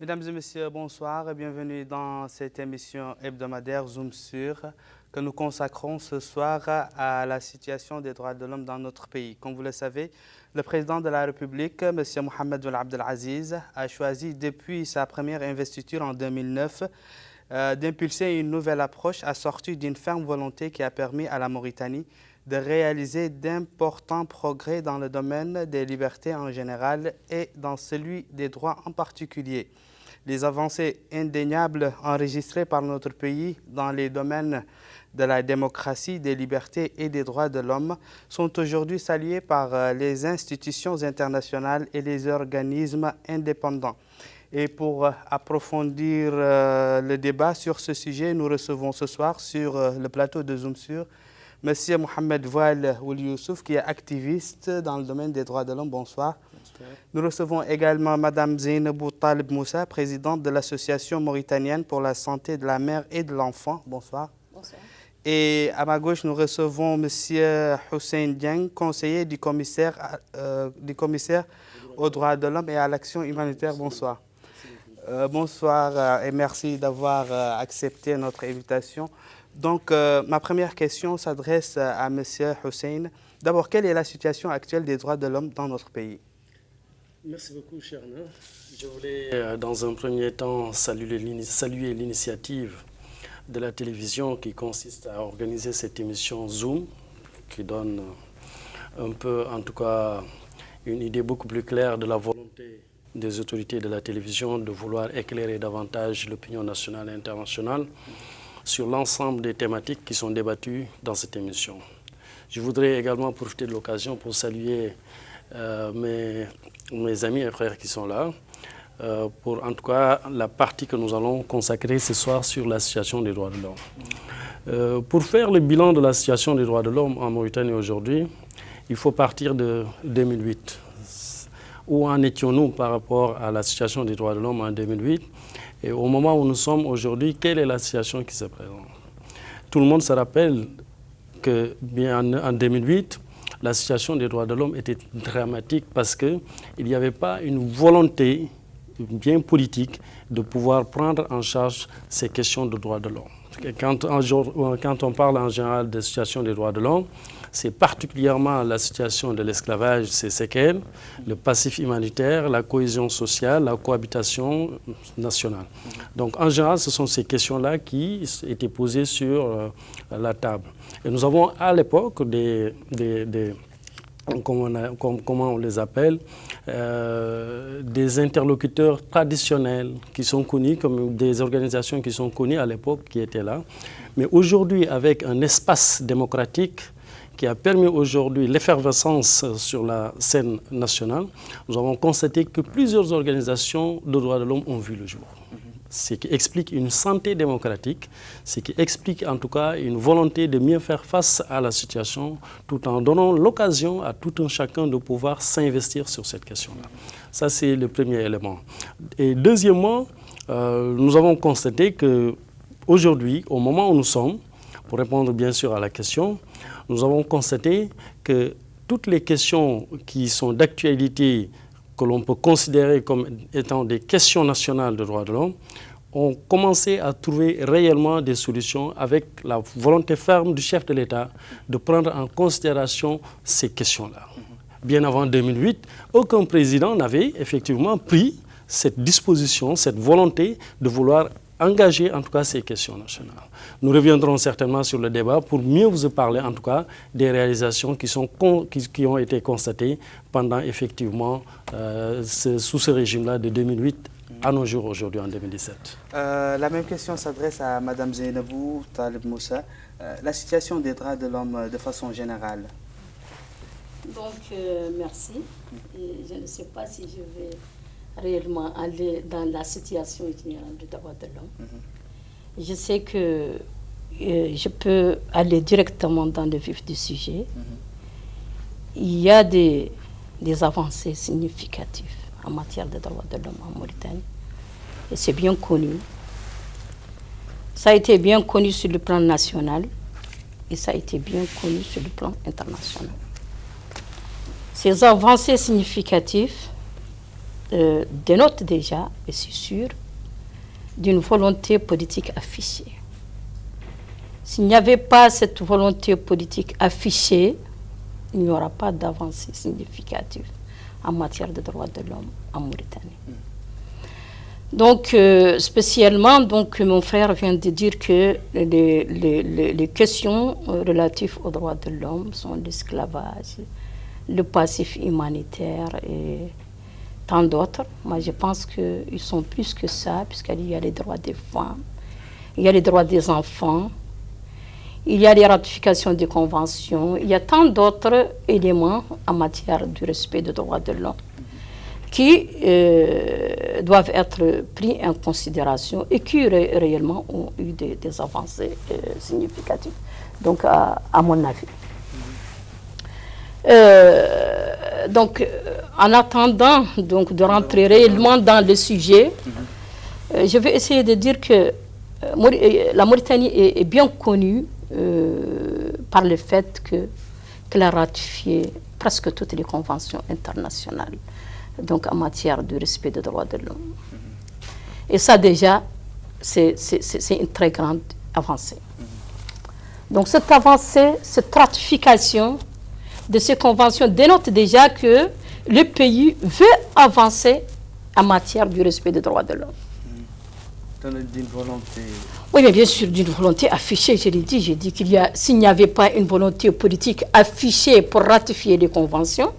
Mesdames et messieurs, bonsoir et bienvenue dans cette émission hebdomadaire Zoom sur que nous consacrons ce soir à la situation des droits de l'homme dans notre pays. Comme vous le savez, le président de la République, M. Mohamed Abdelaziz, a choisi depuis sa première investiture en 2009 euh, d'impulser une nouvelle approche assortie d'une ferme volonté qui a permis à la Mauritanie de réaliser d'importants progrès dans le domaine des libertés en général et dans celui des droits en particulier. Les avancées indéniables enregistrées par notre pays dans les domaines de la démocratie, des libertés et des droits de l'homme sont aujourd'hui saluées par euh, les institutions internationales et les organismes indépendants. Et pour euh, approfondir euh, le débat sur ce sujet, nous recevons ce soir sur le plateau de Zoom sur M. Mohamed Voal Youssouf, qui est activiste dans le domaine des droits de l'homme. Bonsoir. Nous recevons également Mme Zainabou Talib Moussa, présidente de l'Association mauritanienne pour la santé de la mère et de l'enfant. Bonsoir. Bonsoir. Et à ma gauche, nous recevons M. Hussein Dieng, conseiller du commissaire, du commissaire aux droits de l'homme et à l'action humanitaire. Bonsoir. Euh, bonsoir euh, et merci d'avoir euh, accepté notre invitation. Donc, ma première question s'adresse à M. Hussein. D'abord, quelle est la situation actuelle des droits de l'homme dans notre pays? Merci beaucoup, Cherna. Je voulais, dans un premier temps, saluer l'initiative de la télévision qui consiste à organiser cette émission Zoom, qui donne un peu, en tout cas, une idée beaucoup plus claire de la volonté des autorités de la télévision de vouloir éclairer davantage l'opinion nationale et internationale sur l'ensemble des thématiques qui sont débattues dans cette émission. Je voudrais également profiter de l'occasion pour saluer euh, mes, mes, amis et frères qui sont là, euh, pour en tout cas la partie que nous allons consacrer ce soir sur la situation des droits de l'homme. Euh, pour faire le bilan de la situation des droits de l'homme en Mauritanie aujourd'hui, il faut partir de 2008 où en étions-nous par rapport à la situation des droits de l'homme en 2008 et au moment où nous sommes aujourd'hui, quelle est la situation qui se présente? Tout le monde se rappelle que bien en 2008, la situation des droits de l'homme était dramatique parce qu'il n'y avait pas une volonté bien politique de pouvoir prendre en charge ces questions de droits de l'homme. Quand, quand on parle en général de situation des droits de l'homme, c'est particulièrement la situation de l'esclavage, ses séquelles, le passif humanitaire, la cohésion sociale, la cohabitation nationale. Donc en général, ce sont ces questions-là qui étaient posées sur euh, la table. Et nous avons à l'époque des, des, comment, on les appelle, euh, des interlocuteurs traditionnels qui sont connus, comme des organisations qui sont connues à l'époque qui étaient là. Mais aujourd'hui, avec un espace démocratique, qui a permis aujourd'hui l'effervescence sur la scène nationale, nous avons constaté que plusieurs organisations de droits de l'homme ont vu le jour. Ce qui explique une santé démocratique, ce qui explique en tout cas une volonté de mieux faire face à la situation tout en donnant l'occasion à tout un chacun de pouvoir s'investir sur cette question-là. Ça, c'est le premier élément. Et deuxièmement, euh, nous avons constaté qu'aujourd'hui, au moment où nous sommes, pour répondre bien sûr à la question, nous avons constaté que toutes les questions qui sont d'actualité, que l'on peut considérer comme étant des questions nationales de droits de l'homme, ont commencé à trouver réellement des solutions avec la volonté ferme du chef de l'État de prendre en considération ces questions-là. Bien avant 2008, aucun président n'avait effectivement pris cette disposition, cette volonté de vouloir engager en tout cas ces questions nationales. Nous reviendrons certainement sur le débat pour mieux vous parler en tout cas des réalisations qui, sont qui, ont été constatées pendant effectivement euh, sous ce régime-là de 2008 à nos jours aujourd'hui en 2017. Euh, la même question s'adresse à Mme Zainabou Talib Moussa. Euh, la situation des droits de l'homme de façon générale. Donc, merci. je ne sais pas si je vais réellement aller dans la situation générale du droit de l'homme. Mhm. Je sais que euh, je peux aller directement dans le vif du sujet. Mhm. Il y a des, des avancées significatives en matière de droits de l'homme en Mauritanie. Et c'est bien connu. Ça a été bien connu sur le plan national et ça a été bien connu sur le plan international. Ces avancées significatives euh, dénote déjà, et c'est sûr, d'une volonté politique affichée. S'il n'y avait pas cette volonté politique affichée, il n'y aura pas d'avancée significative en matière de droits de l'homme en Mauritanie. Donc, euh, spécialement, donc, mon frère vient de dire que les, les, questions euh, relatives aux droits de l'homme sont l'esclavage, le passif humanitaire et tant d'autres. Moi, je pense qu'ils sont plus que ça, puisqu'il y a les droits des femmes, il y a les droits des enfants, il y a les ratifications des conventions, il y a tant d'autres éléments en matière du respect des droits de l'homme qui euh, doivent être pris en considération et qui réellement ont eu des, avancées euh, significatives, donc à, mon avis. Euh, donc, en attendant donc, de rentrer réellement dans le sujet, je vais essayer de dire que la Mauritanie est, bien connue par le fait qu'elle a ratifié presque toutes les conventions internationales donc en matière de respect des droits de l'homme. Et ça déjà, c'est une très grande avancée. Donc cette avancée, cette ratification de ces conventions dénote déjà que le pays veut avancer en matière du respect des droits de l'homme. D'une volonté Oui, mais bien sûr, d'une volonté affichée, je l'ai dit. J'ai dit qu'il y a, s'il n'y avait pas une volonté politique affichée pour ratifier les conventions,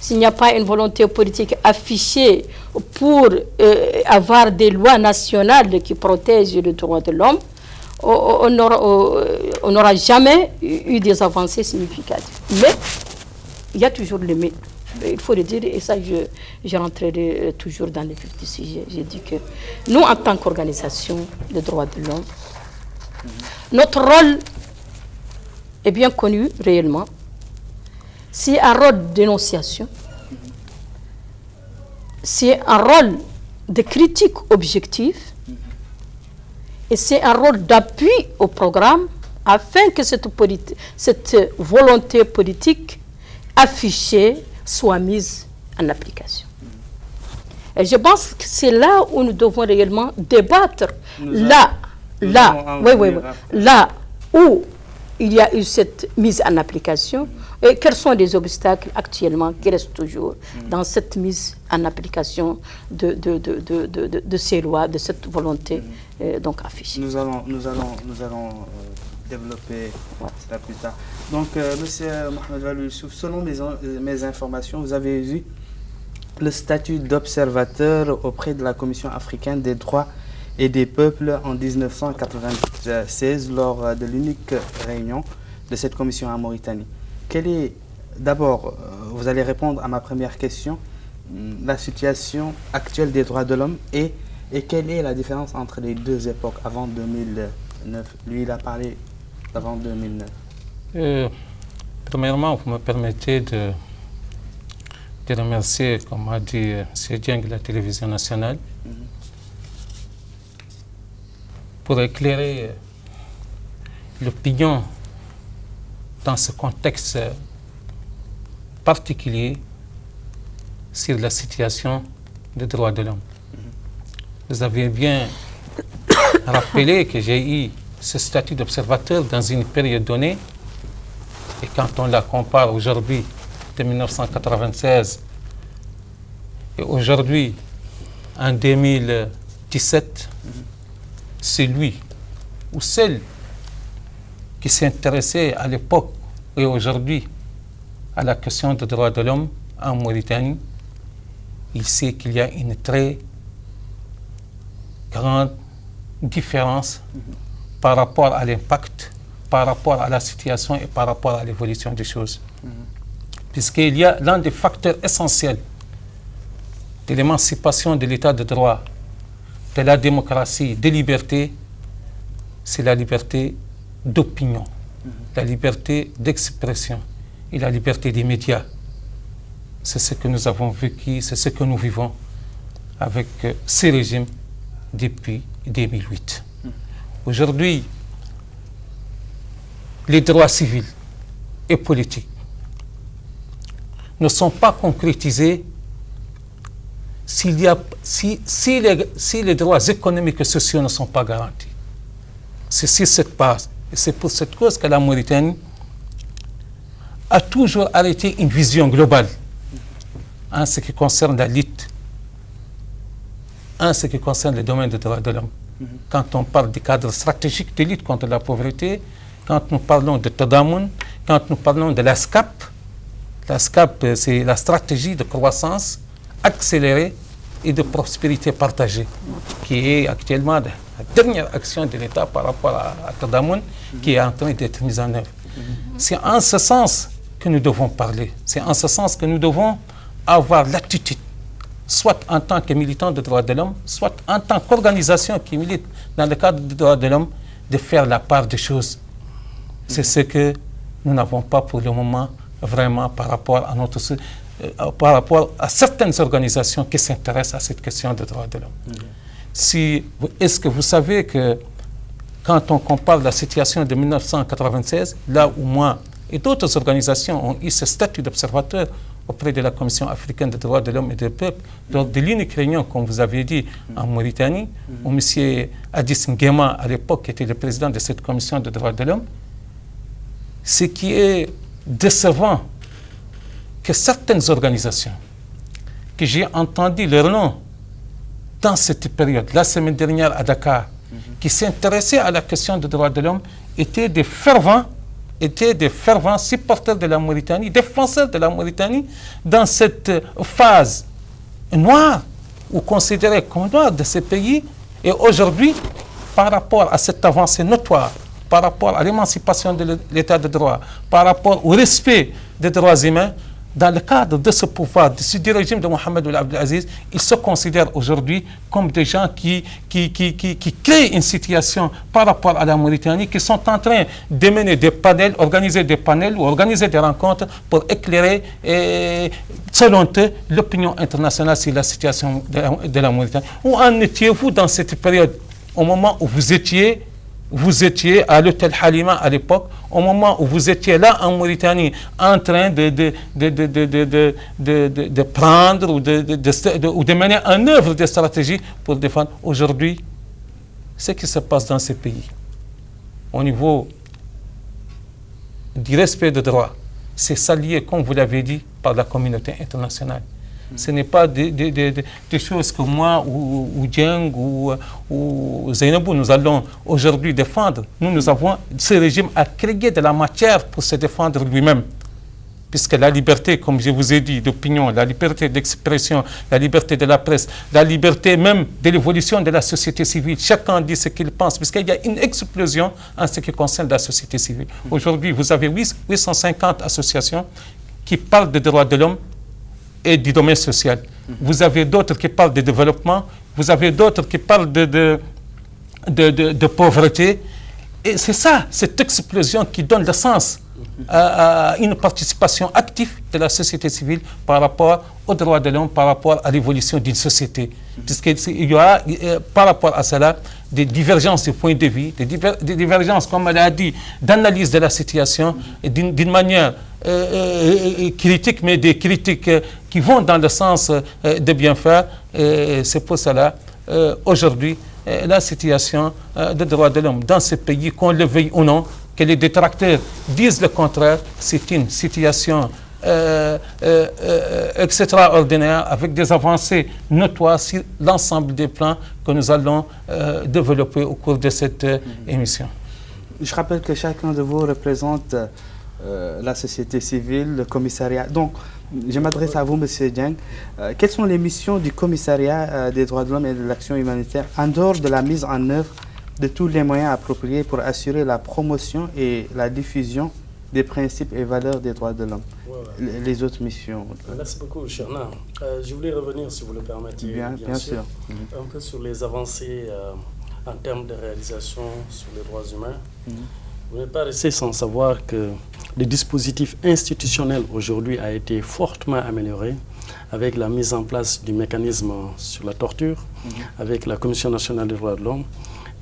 s'il n'y a pas une volonté politique affichée pour euh, avoir des lois nationales qui protègent les droits de l'homme, on n'aura jamais eu des avancées significatives. Mais il y a toujours le mais. Il faut le dire, et ça, je, je rentrerai euh, toujours dans le vif du sujet. J'ai dit que nous, en tant qu'organisation de droits de l'homme, notre rôle est bien connu réellement c'est un rôle de dénonciation, c'est un rôle de critique objective et c'est un rôle d'appui au programme afin que cette, cette volonté politique affichée soit mise en application. Et je pense que c'est là où nous devons réellement débattre. là, là, oui, oui, là où il y a eu cette mise en application, et quels sont les obstacles actuellement qui restent toujours dans cette mise en application de, de, de, de ces lois, de cette volonté euh, donc affichée Nous allons, nous allons, nous allons euh, développer cela plus tard. Donc, euh, Monsieur Mohamed Youssouf, selon mes, mes informations, vous avez vu le statut d'observateur auprès de la Commission africaine des droits et des peuples en 1996 lors de l'unique réunion de cette commission en Mauritanie. Est, d'abord, euh, vous allez répondre à ma première question, hmm, la situation actuelle des droits de l'homme et, et quelle est la différence entre les deux époques avant 2009 Lui, il a parlé d'avant 2009. Euh, premièrement, vous me permettez de, de remercier, comme a dit euh, M. Dieng, la télévision nationale, mhm. pour éclairer l'opinion dans ce contexte particulier sur la situation des droits de l'homme. Vous avez bien rappelé que j'ai eu ce statut d'observateur dans une période donnée, et quand on la compare aujourd'hui de 1996 et aujourd'hui en 2017, c'est lui ou celle qui s'intéressait à l'époque et aujourd'hui à la question des droits de l'homme en Mauritanie, il sait qu'il y a une très grande différence par rapport à l'impact, par rapport à la situation et par rapport à l'évolution des choses. Puisqu'il y a l'un des facteurs essentiels de l'émancipation de l'état de droit, de la démocratie, des libertés, c'est la liberté d'opinion, la liberté d'expression et la liberté des médias. C'est ce que nous avons vécu, c'est ce que nous vivons avec euh, ces régimes depuis 2008. Aujourd'hui, les droits civils et politiques ne sont pas concrétisés y a, si, les, si les droits économiques et sociaux ne sont pas garantis. C'est cette base. Et c'est pour cette cause que la Mauritanie a toujours arrêté une vision globale en ce qui concerne la lutte, en ce qui concerne le domaine des droits de l'homme. Quand on parle du cadre stratégique de lutte contre la pauvreté, quand nous parlons de Tadamun, quand nous parlons de la SCAP, la SCAP, c'est la stratégie de croissance accélérée et de prospérité partagée, qui est actuellement la dernière action de l'État par rapport à, Tadamun, qui est en train d'être mise en œuvre. C'est en ce sens que nous devons parler. C'est en ce sens que nous devons avoir l'attitude, soit en tant que militant des droits de l'homme, soit en tant qu'organisation qui milite dans le cadre des droits de l'homme, de faire la part des choses. C'est ce que nous n'avons pas pour le moment vraiment par rapport à notre euh, par rapport à certaines organisations qui s'intéressent à cette question des droits de l'homme. Si, Est-ce que vous savez que quand on compare la situation de 1996, là où moi et d'autres organisations ont eu ce statut d'observateur auprès de la Commission africaine des droits de l'homme et des peuples, lors de l'unique réunion, comme vous avez dit, en Mauritanie, où M. Addis Nguema, à l'époque, était le président de cette Commission des droits de l'homme, ce qui est décevant, que certaines organisations, que j'ai entendu leur nom dans cette période, la semaine dernière à Dakar, qui s'intéressaient à la question des droits de l'homme, étaient des fervents étaient des fervents supporters de la Mauritanie, défenseurs de la Mauritanie, dans cette phase noire, ou considérée comme noire de ces pays. Et aujourd'hui, par rapport à cette avancée notoire, par rapport à l'émancipation de l'état de droit, par rapport au respect des droits humains, dans le cadre de ce pouvoir, ce régime de Mohamed Abdelaziz, ils se considèrent aujourd'hui comme des gens qui, qui, qui, qui, créent une situation par rapport à la Mauritanie, qui sont en train de mener des panels, organiser des panels ou organiser des rencontres pour éclairer, selon eux, l'opinion internationale sur la situation de la Mauritanie. Où en étiez-vous dans cette période, au moment où vous étiez vous étiez à l'hôtel Halima à l'époque, au moment où vous étiez là en Mauritanie, en train de, de, de, de prendre ou de, mener en œuvre des stratégies pour défendre. Aujourd'hui, ce qui se passe dans ces pays, au niveau du respect des droits, c'est salué, comme vous l'avez dit, par la communauté internationale. Ce n'est pas des, choses que moi ou, ou Djeng ou, ou nous allons aujourd'hui défendre. Nous, nous avons, ce régime a créé de la matière pour se défendre lui-même. Puisque la liberté, comme je vous ai dit, d'opinion, la liberté d'expression, la liberté de la presse, la liberté même de l'évolution de la société civile, chacun dit ce qu'il pense, puisqu'il y a une explosion en ce qui concerne la société civile. Aujourd'hui, vous avez 850 associations qui parlent des droits de l'homme, et du domaine social. Vous avez d'autres qui parlent de développement, vous avez d'autres qui parlent de, de, de, pauvreté. Et c'est ça, cette explosion qui donne le sens à, une participation active de la société civile par rapport aux droits de l'homme, par rapport à l'évolution d'une société. Puisqu'il y aura, euh, par rapport à cela, des divergences de points de vue, des, divergences, comme elle a dit, d'analyse de la situation d'une manière euh, euh, critique, mais des critiques qui vont dans le sens de bien faire. C'est pour cela, aujourd'hui, la situation des droits de l'homme dans ce pays, qu'on le veuille ou non, que les détracteurs disent le contraire, c'est une situation euh, euh, euh, extraordinaire avec des avancées notoires sur l'ensemble des plans que nous allons développer au cours de cette émission. Je rappelle que chacun de vous représente la société civile, le commissariat. Donc, je m'adresse à vous, M. Dieng. quelles sont les missions du commissariat des droits de l'homme et de l'action humanitaire en dehors de la mise en œuvre de tous les moyens appropriés pour assurer la promotion et la diffusion des principes et valeurs des droits de l'homme, les, autres missions. Merci beaucoup, Cherna. Euh, je voulais revenir, si vous le permettez, bien, bien, sûr, un peu sur les avancées euh, en termes de réalisation sur les droits humains. Mhm. Vous n'êtes pas resté sans savoir que le dispositif institutionnel aujourd'hui a été fortement amélioré avec la mise en place du mécanisme sur la torture, mhm. avec la Commission nationale des droits de l'homme,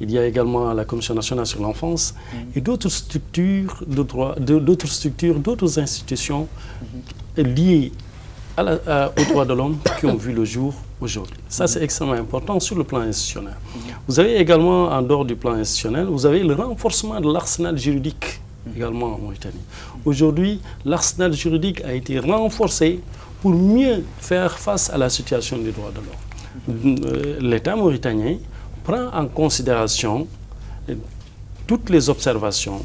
il y a également la Commission nationale sur l'enfance mm. et d'autres structures de droit, d'autres structures, d'autres institutions mm-hmm. liées aux droits de l'homme qui ont vu le jour aujourd'hui. Ça, c'est extrêmement important sur le plan institutionnel. Vous avez également, en dehors du plan institutionnel, vous avez le renforcement de l'arsenal juridique également en Mauritanie. Aujourd'hui, l'arsenal juridique a été renforcé pour mieux faire face à la situation des droits de l'homme. Euh, L'État mauritanien prend en considération toutes les observations,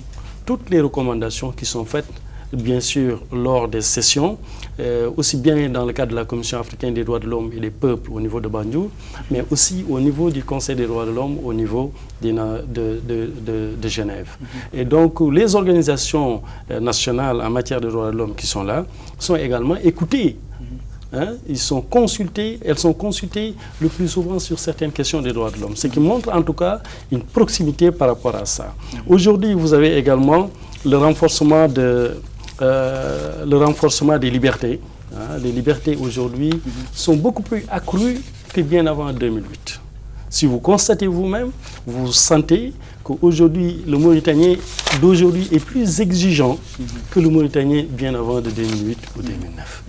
toutes les recommandations qui sont faites bien sûr lors des sessions, euh, aussi bien dans le cadre de la Commission africaine des droits de l'homme et des peuples au niveau de Banjul, mais aussi au niveau du Conseil des droits de l'homme au niveau de, de, de, Genève. Mm-hmm. Et donc les organisations euh, nationales en matière de droits de l'homme qui sont là sont également écoutées. Hein, ils sont consultés, elles sont consultées le plus souvent sur certaines questions des droits de l'homme, ce qui montre en tout cas une proximité par rapport à ça. Aujourd'hui, vous avez également le renforcement de, euh, le renforcement des libertés. Hein. Les libertés aujourd'hui sont beaucoup plus accrues que bien avant 2008. Si vous constatez vous-même, vous sentez qu'aujourd'hui, le Mauritanien d'aujourd'hui est plus exigeant que le Mauritanien bien avant de 2008 ou 2009.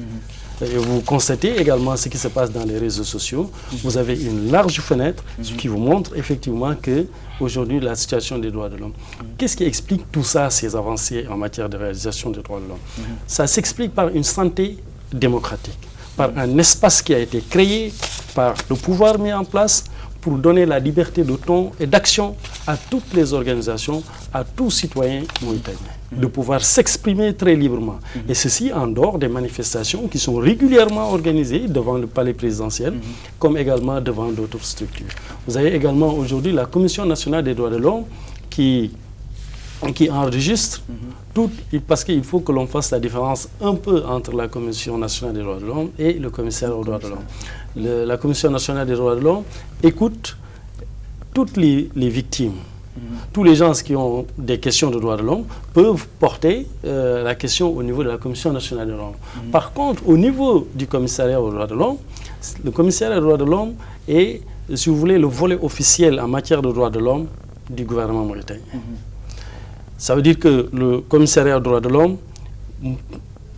Et vous constatez également ce qui se passe dans les réseaux sociaux. Vous avez une large fenêtre, ce qui vous montre effectivement que aujourd'hui la situation des droits de l'homme. Qu'est-ce qui explique tout ça, ces avancées en matière de réalisation des droits de l'homme? Ça s'explique par une santé démocratique, par un espace qui a été créé, par le pouvoir mis en place, pour donner la liberté de ton et d'action à toutes les organisations, à tous citoyens mauritaniens, de pouvoir s'exprimer très librement. Et ceci en dehors des manifestations qui sont régulièrement organisées devant le palais présidentiel, comme également devant d'autres structures. Vous avez également aujourd'hui la Commission nationale des droits de l'homme qui qui enregistre tout, parce qu'il faut que l'on fasse la différence un peu entre la Commission nationale des droits de l'homme et le commissaire aux droits de l'homme la Commission nationale des droits de l'homme écoute toutes les, victimes. Tous les gens qui ont des questions de droits de l'homme peuvent porter euh, la question au niveau de la Commission nationale des droits de l'homme. Par contre, au niveau du commissariat aux droits de l'homme, le commissariat des droits de l'homme est, si vous voulez, le volet officiel en matière de droits de l'homme du gouvernement mauritanien. Ça veut dire que le commissariat aux droits de l'homme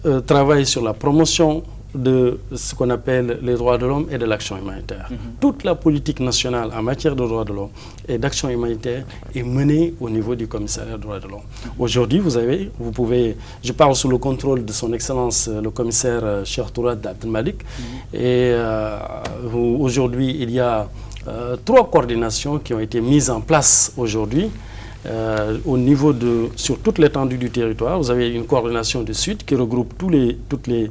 euh, travaille sur la promotion de ce qu'on appelle les droits de l'homme et de l'action humanitaire. Mhm. Toute la politique nationale en matière de droits de l'homme et d'action humanitaire est menée au niveau du commissariat des droits de l'homme. Mhm. Aujourd'hui, vous avez, vous pouvez, je parle sous le contrôle de son Excellence le commissaire euh, Cheikh Tourad Malik, mhm. et euh, aujourd'hui il y a euh, trois coordinations qui ont été mises en place aujourd'hui. au niveau de, sur toute l'étendue du territoire, vous avez une coordination du Sud qui regroupe tous les, toutes les,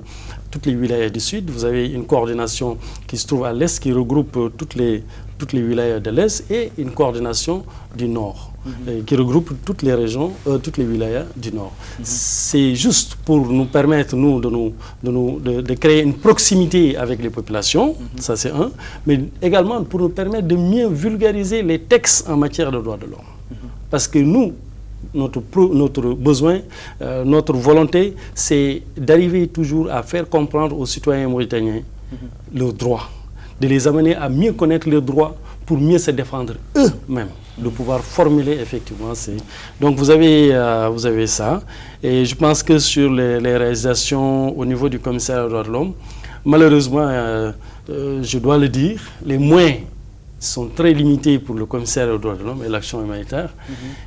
toutes les wilayas du sud. Vous avez une coordination qui se trouve à l'est, qui regroupe euh, toutes les, toutes les wilayas de l'est, et une coordination du nord, mhm. euh, qui regroupe toutes les régions, euh, toutes les wilayas du nord. Mhm. C'est juste pour nous permettre, nous, de, nous, de, nous, de, créer une proximité avec les populations, mhm. ça c'est un, mais également pour nous permettre de mieux vulgariser les textes en matière de droits de l'homme. Parce que nous, notre, notre besoin, euh, notre volonté, c'est d'arriver toujours à faire comprendre aux citoyens mauritaniens mhm. leurs droits, de les amener à mieux connaître leurs droits pour mieux se défendre eux-mêmes, de pouvoir formuler effectivement ces... Donc vous avez, euh, vous avez ça, et je pense que sur les, réalisations au niveau du commissaire de l'homme, malheureusement, euh, je dois le dire, les moyens sont très limités pour le commissaire aux droits de l'homme et l'action humanitaire,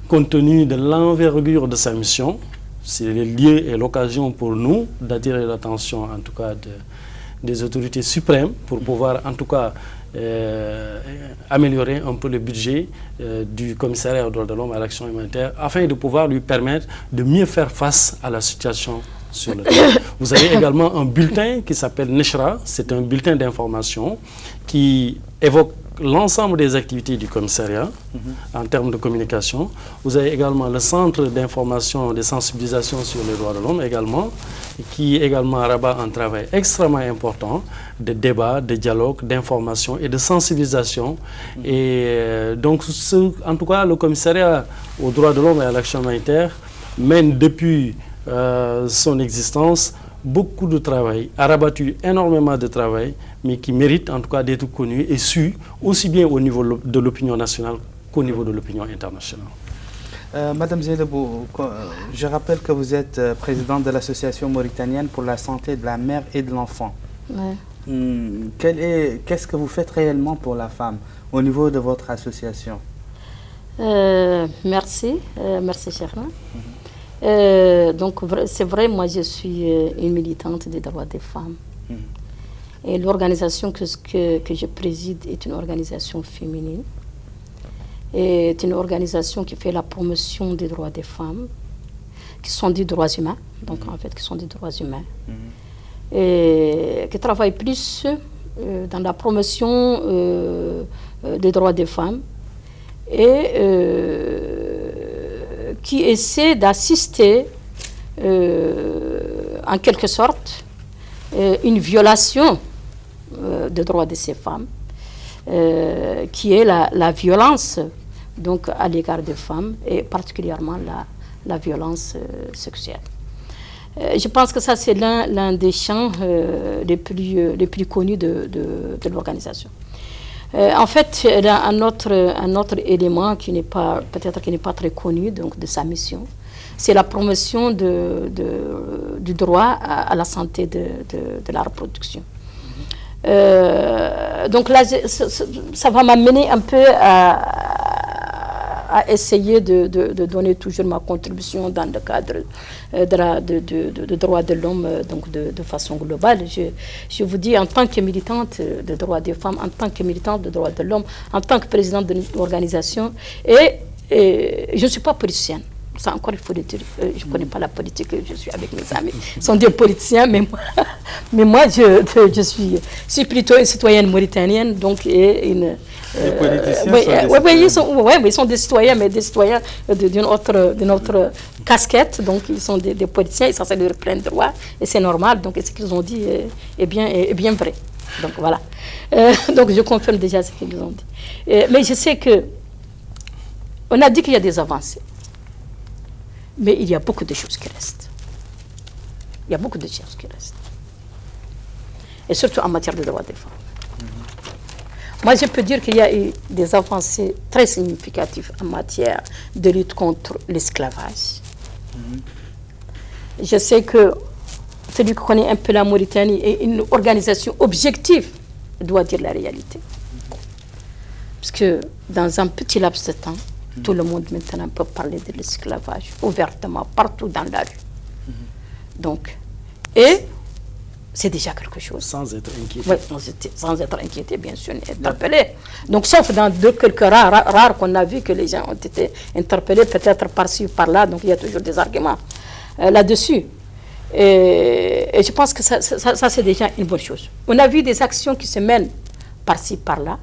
compte tenu de l'envergure de sa mission. C'est le lieu et l'occasion pour nous d'attirer l'attention, en tout cas, des autorités suprêmes pour pouvoir, en tout cas, euh, améliorer un peu le budget euh, du commissariat aux droits de l'homme à l'action humanitaire afin de pouvoir lui permettre de mieux faire face à la situation sur le terrain. Vous avez également un bulletin qui s'appelle Neshra, c'est un bulletin d'information qui évoque l'ensemble des activités du commissariat en termes de communication. Vous avez également le centre d'information, de sensibilisation sur les droits de l'homme également, qui également rabat un travail extrêmement important de débat, de dialogue, d'information et de sensibilisation. Et euh, donc, en tout cas, le commissariat aux droits de l'homme et à l'action humanitaire mène depuis euh, son existence beaucoup de travail, a rabattu énormément de travail, mais qui mérite en tout cas d'être connu et su, aussi bien au niveau de l'opinion nationale qu'au niveau de l'opinion internationale. Euh, Madame Zélebou, je rappelle que vous êtes euh, présidente de l'association mauritanienne pour la santé de la mère et de l'enfant. Hmm, qu'est-ce que vous faites réellement pour la femme au niveau de votre association? Euh, Merci, euh, merci Cherna. Euh, donc c'est vrai, moi je suis une militante des droits des femmes. Mhm. Et l'organisation que, que, que, je préside est une organisation féminine. Et est une organisation qui fait la promotion des droits des femmes, qui sont des droits humains, donc mhm. en fait qui sont des droits humains. Mhm. Et qui travaille plus euh, dans la promotion euh, euh, des droits des femmes et qui essaie d'assister en quelque sorte une violation des droits de ces femmes, qui est la, la, violence donc, à l'égard des femmes et particulièrement la, la violence sexuelle. Euh, je pense que ça, c'est l'un des champs euh, les, plus, euh, les plus connus de, de, l'organisation. En fait, il y a un autre, un autre élément qui n'est pas, peut-être qui n'est pas très connu donc, de sa mission, c'est la promotion de, du droit à, la santé de, la reproduction. donc là, ça, ça va m'amener un peu à, à essayer de, de, donner toujours ma contribution dans le cadre euh, de, de, de, droits de l'homme, euh, donc de, façon globale. Je, je, vous dis, en tant que militante de droits des femmes, en tant que militante de droits de l'homme, en tant que présidente de l'organisation, et, et je ne suis pas politicienne. Ça encore, il faut le dire. Euh, je ne connais pas la politique, je suis avec mes amis. Ils sont des politiciens, mais moi, mais moi je, je, suis, je suis plutôt une citoyenne mauritanienne, donc et une, les politiciens oui, sont des oui, ils sont, ouais, ils sont des citoyens, mais des citoyens d'une autre, autre casquette. Donc, ils sont des, politiciens, ils sont censés leur plein droit, et c'est normal. Donc, ce qu'ils ont dit est, bien, est, bien vrai. Donc, voilà. Euh, donc, je confirme déjà ce qu'ils ont dit. Euh, mais je sais que on a dit qu'il y a des avancées. Mais il y a beaucoup de choses qui restent. Il y a beaucoup de choses qui restent. Et surtout en matière de droits des femmes. Moi, je peux dire qu'il y a eu des avancées très significatives en matière de lutte contre l'esclavage. Je sais que celui qui connaît un peu la Mauritanie est une organisation objective doit dire la réalité. Parce que dans un petit laps de temps, tout le monde maintenant peut parler de l'esclavage ouvertement, partout dans la rue. Donc, et c'est déjà quelque chose. Sans être inquiété. Oui, sans être inquiété, bien sûr, interpellé. Donc, sauf dans deux quelques rares, rares qu'on a vu que les gens ont été interpellés, peut-être par-ci, par-là, donc il y a toujours des arguments euh, là-dessus. Et, je pense que ça, ça, c'est déjà une bonne chose. On a vu des actions qui se mènent par-ci, par-là,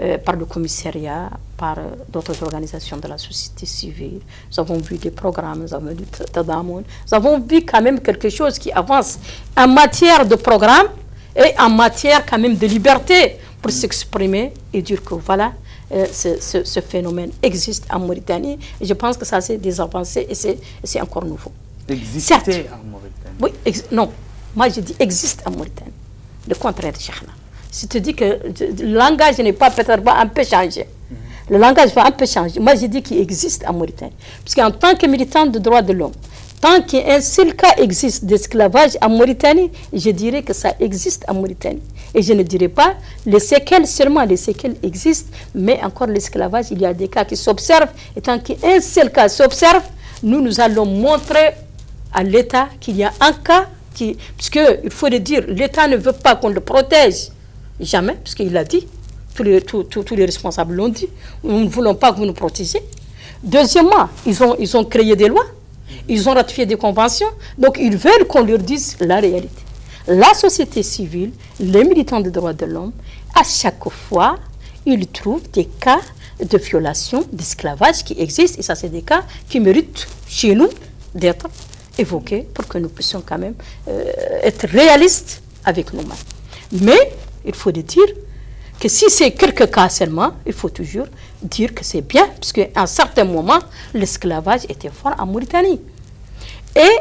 euh, par le commissariat, par euh, d'autres organisations de la société civile. Nous avons vu des programmes, nous avons vu Tadamoun. Nous avons vu quand même quelque chose qui avance en matière de programme et en matière quand même de liberté pour s'exprimer et dire que voilà, euh, ce, ce, phénomène existe en Mauritanie. Et je pense que ça, c'est des avancées et c'est encore nouveau. Exister en Mauritanie Oui, non. Moi, je dis existe en Mauritanie. Le contraire Chahna je te dis que le langage n'est pas peut-être pas un peu changé. Le langage va un peu changer. Moi, je dis qu'il existe en Mauritanie. Parce qu'en tant que militant de droits de l'homme, tant qu'un seul cas existe d'esclavage en Mauritanie, je dirais que ça existe en Mauritanie. Et je ne dirais pas les séquelles seulement, les séquelles existent, mais encore l'esclavage, il y a des cas qui s'observent. Et tant qu'un seul cas s'observe, nous, nous allons montrer à l'État qu'il y a un cas qui... Parce qu'il faut le dire, l'État ne veut pas qu'on le protège. Jamais, parce qu'il l'a dit. Tous les, tous, tous, les responsables l'ont dit. Nous ne voulons pas que vous nous protégiez. Deuxièmement, ils ont, ils ont créé des lois. Ils ont ratifié des conventions. Donc, ils veulent qu'on leur dise la réalité. La société civile, les militants des droits de l'homme, à chaque fois, ils trouvent des cas de violation, d'esclavage qui existent. Et ça, c'est des cas qui méritent chez nous d'être évoqués pour que nous puissions quand même euh, être réalistes avec nous-mêmes. Mais il faut dire que si c'est quelques cas seulement, il faut toujours dire que c'est bien, parce un certain moment, l'esclavage était fort en Mauritanie. Et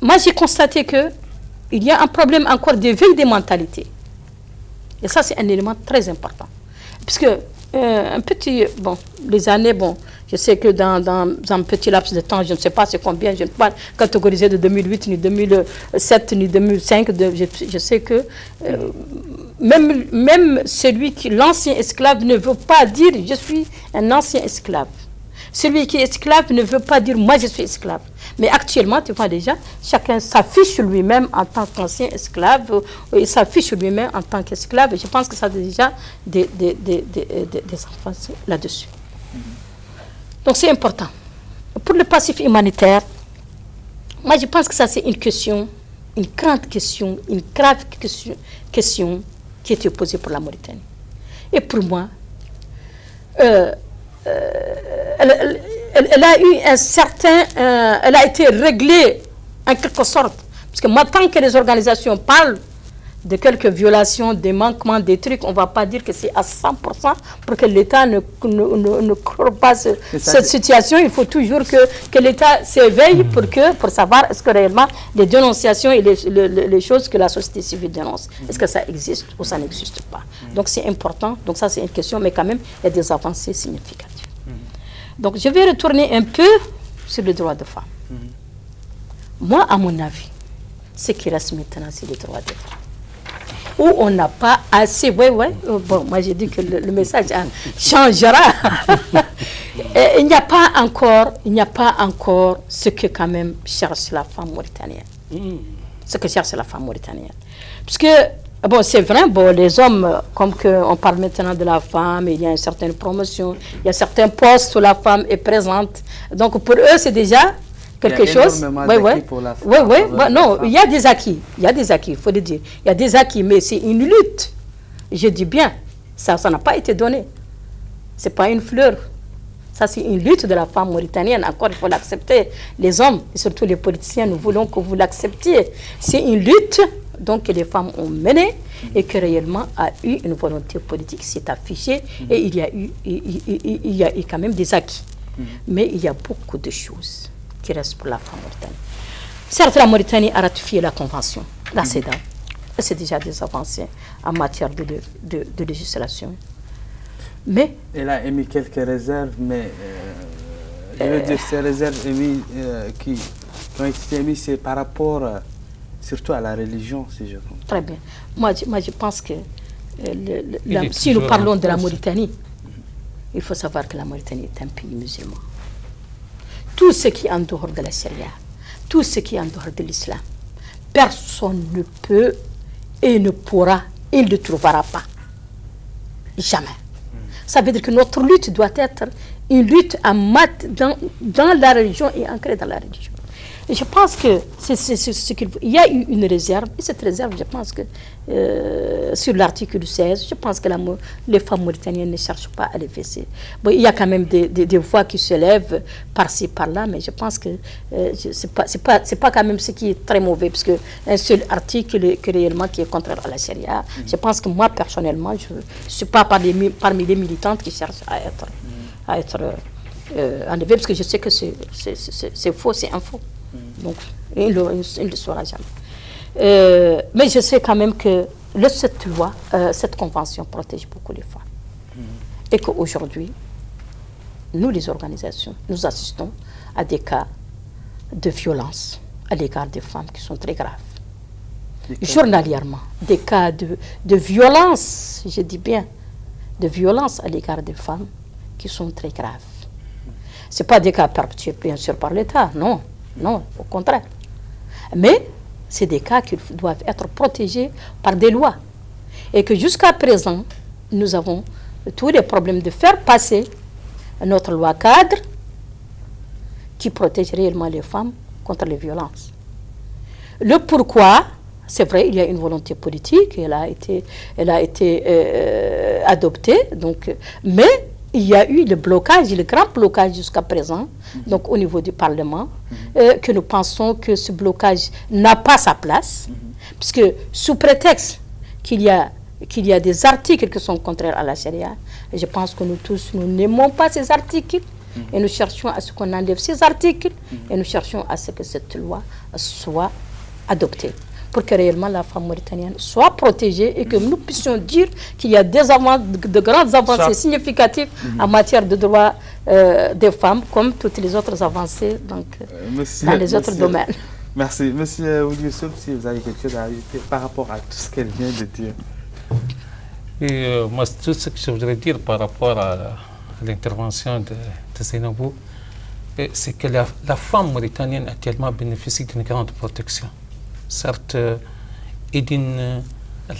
moi, j'ai constaté qu'il y a un problème encore de veille des mentalités. Et ça, c'est un élément très important. Puisque euh, un petit, bon, les années, bon, je sais que dans, dans, un petit laps de temps, je ne sais pas c'est combien, je ne peux pas catégoriser de 2008, ni 2007, ni 2005, je, sais que euh, même, même celui qui, l'ancien esclave ne veut pas dire je suis un ancien esclave. Celui qui est esclave ne veut pas dire moi je suis esclave. Mais actuellement, tu vois déjà, chacun s'affiche lui-même en tant qu'ancien esclave, il s'affiche lui-même en tant qu'esclave. Je pense que ça a déjà des, des, des, des enfants là-dessus. Donc c'est important. Pour le passif humanitaire, moi je pense que ça c'est une question, une grande question, une grave question, question qui été posée pour la Mauritanie. Et pour moi, euh, euh, elle, a eu un certain, euh, elle a été réglée en quelque sorte. Parce que moi, tant que les organisations parlent de quelques violations, des manquements, des trucs, on ne va pas dire que c'est à 100% pour que l'État ne, ne, ne, pas cette situation. Il faut toujours que, que l'État s'éveille pour, que, pour savoir est-ce que réellement les dénonciations et les, les, choses que la société civile dénonce, est-ce que ça existe ou ça n'existe pas. Donc c'est important. Donc ça c'est une question, mais quand même, il y a des avancées significatives. Donc je vais retourner un peu sur le droit de femme. Moi, à mon avis, ce qui reste maintenant, c'est le droit de femme où on n'a pas assez. Oui, oui. Oh, bon, moi j'ai dit que le, message changera. il n'y a pas encore, il n'y a pas encore ce que quand même cherche la femme mauritanienne. Hmm. Ce que cherche la femme mauritanienne. Parce que Bon, c'est vrai, bon, les hommes, comme que on parle maintenant de la femme, il y a une certaine promotion, il y a certains postes où la femme est présente. Donc pour eux, c'est déjà quelque chose. Oui, oui. Oui, oui. non, il y a des acquis. Il y a des acquis, il faut le dire. Il y a des acquis, mais c'est une lutte. Je dis bien, ça n'a pas été donné. Ce n'est pas une fleur. Ça, c'est une lutte de la femme mauritanienne. Encore, il faut l'accepter. Les hommes, et surtout les politiciens, nous voulons que vous l'acceptiez. C'est une lutte donc, que les femmes ont menée et que réellement a eu une volonté politique, s'est affichée et il y, a eu, il, y a eu quand même des acquis. Mm-hmm. Mais il y a beaucoup de choses qui reste pour la femme mauritanienne. Certes, la Mauritanie a ratifié la convention, la CEDA. C'est déjà des avancées en matière de, de, législation. Mais... Elle a émis quelques réserves, mais euh, je veux dire, ces réserves émis, euh, qui, ont été émises, c'est par rapport euh, surtout à la religion, si je comprends. Très bien. Moi, je, moi, je pense que si nous parlons de la Mauritanie, il faut savoir que la Mauritanie est un pays musulman tout ce qui est en dehors de la Syrie, tout ce qui est en dehors de l'islam, personne ne peut et ne pourra, il ne trouvera pas. Jamais. Ça veut dire que notre lutte doit être une lutte en mat dans la religion et ancrée dans la religion je pense que c'est ce qu'il Il y a eu une réserve, et cette réserve, je pense que euh, sur l'article 16, je pense que les femmes mauritaniennes ne cherchent pas à les fesser. Bon, il y a quand même des, voix qui se lèvent par-ci, par-là, mais je pense que euh, ce n'est pas, pas, pas quand même ce qui est très mauvais, parce qu'un seul article qui, réellement qui est contraire à la charia, mm. je pense que moi, personnellement, je ne suis pas parmi, parmi les militantes qui cherchent à être, à être euh, enlevées, parce que je sais que c'est faux, c'est un faux. Donc, il ne le, saura jamais. Euh, mais je sais quand même que le, cette loi, euh, cette convention protège beaucoup les femmes. Et qu'aujourd'hui, nous, les organisations, nous assistons à des cas de violence à l'égard des femmes qui sont très graves. Journalièrement, des cas de, de violence, je dis bien, de violence à l'égard des femmes qui sont très graves. Ce pas des cas perpétués, bien sûr, par l'État, non. Non, au contraire. Mais c'est des cas qui doivent être protégés par des lois. Et que jusqu'à présent, nous avons tous les problèmes de faire passer notre loi cadre qui protège réellement les femmes contre les violences. Le pourquoi, c'est vrai, il y a une volonté politique, elle a été, elle a été euh, adoptée, mais il y a eu le blocage, le grand blocage jusqu'à présent, donc au niveau du Parlement, euh, que nous pensons que ce blocage n'a pas sa place, puisque sous prétexte qu'il y, a, qu'il y a des articles qui sont contraires à la charia, je pense que nous tous, nous n'aimons pas ces articles, et nous cherchons à ce qu'on enlève ces articles, et nous cherchons à ce que cette loi soit adoptée. Pour que réellement la femme mauritanienne soit protégée et que nous puissions dire qu'il y a des de, grandes avancées significatives en matière de droits euh, des femmes, comme toutes les autres avancées donc, euh, dans les autres domaines. Merci. Monsieur Oudioussouf, si vous avez quelque chose à ajouter par rapport à tout ce qu'elle vient de dire. Et, euh, moi, tout ce que je voudrais dire par rapport à, l'intervention de, de c'est que la, femme mauritanienne actuellement bénéficie d'une grande protection, certes, et d'une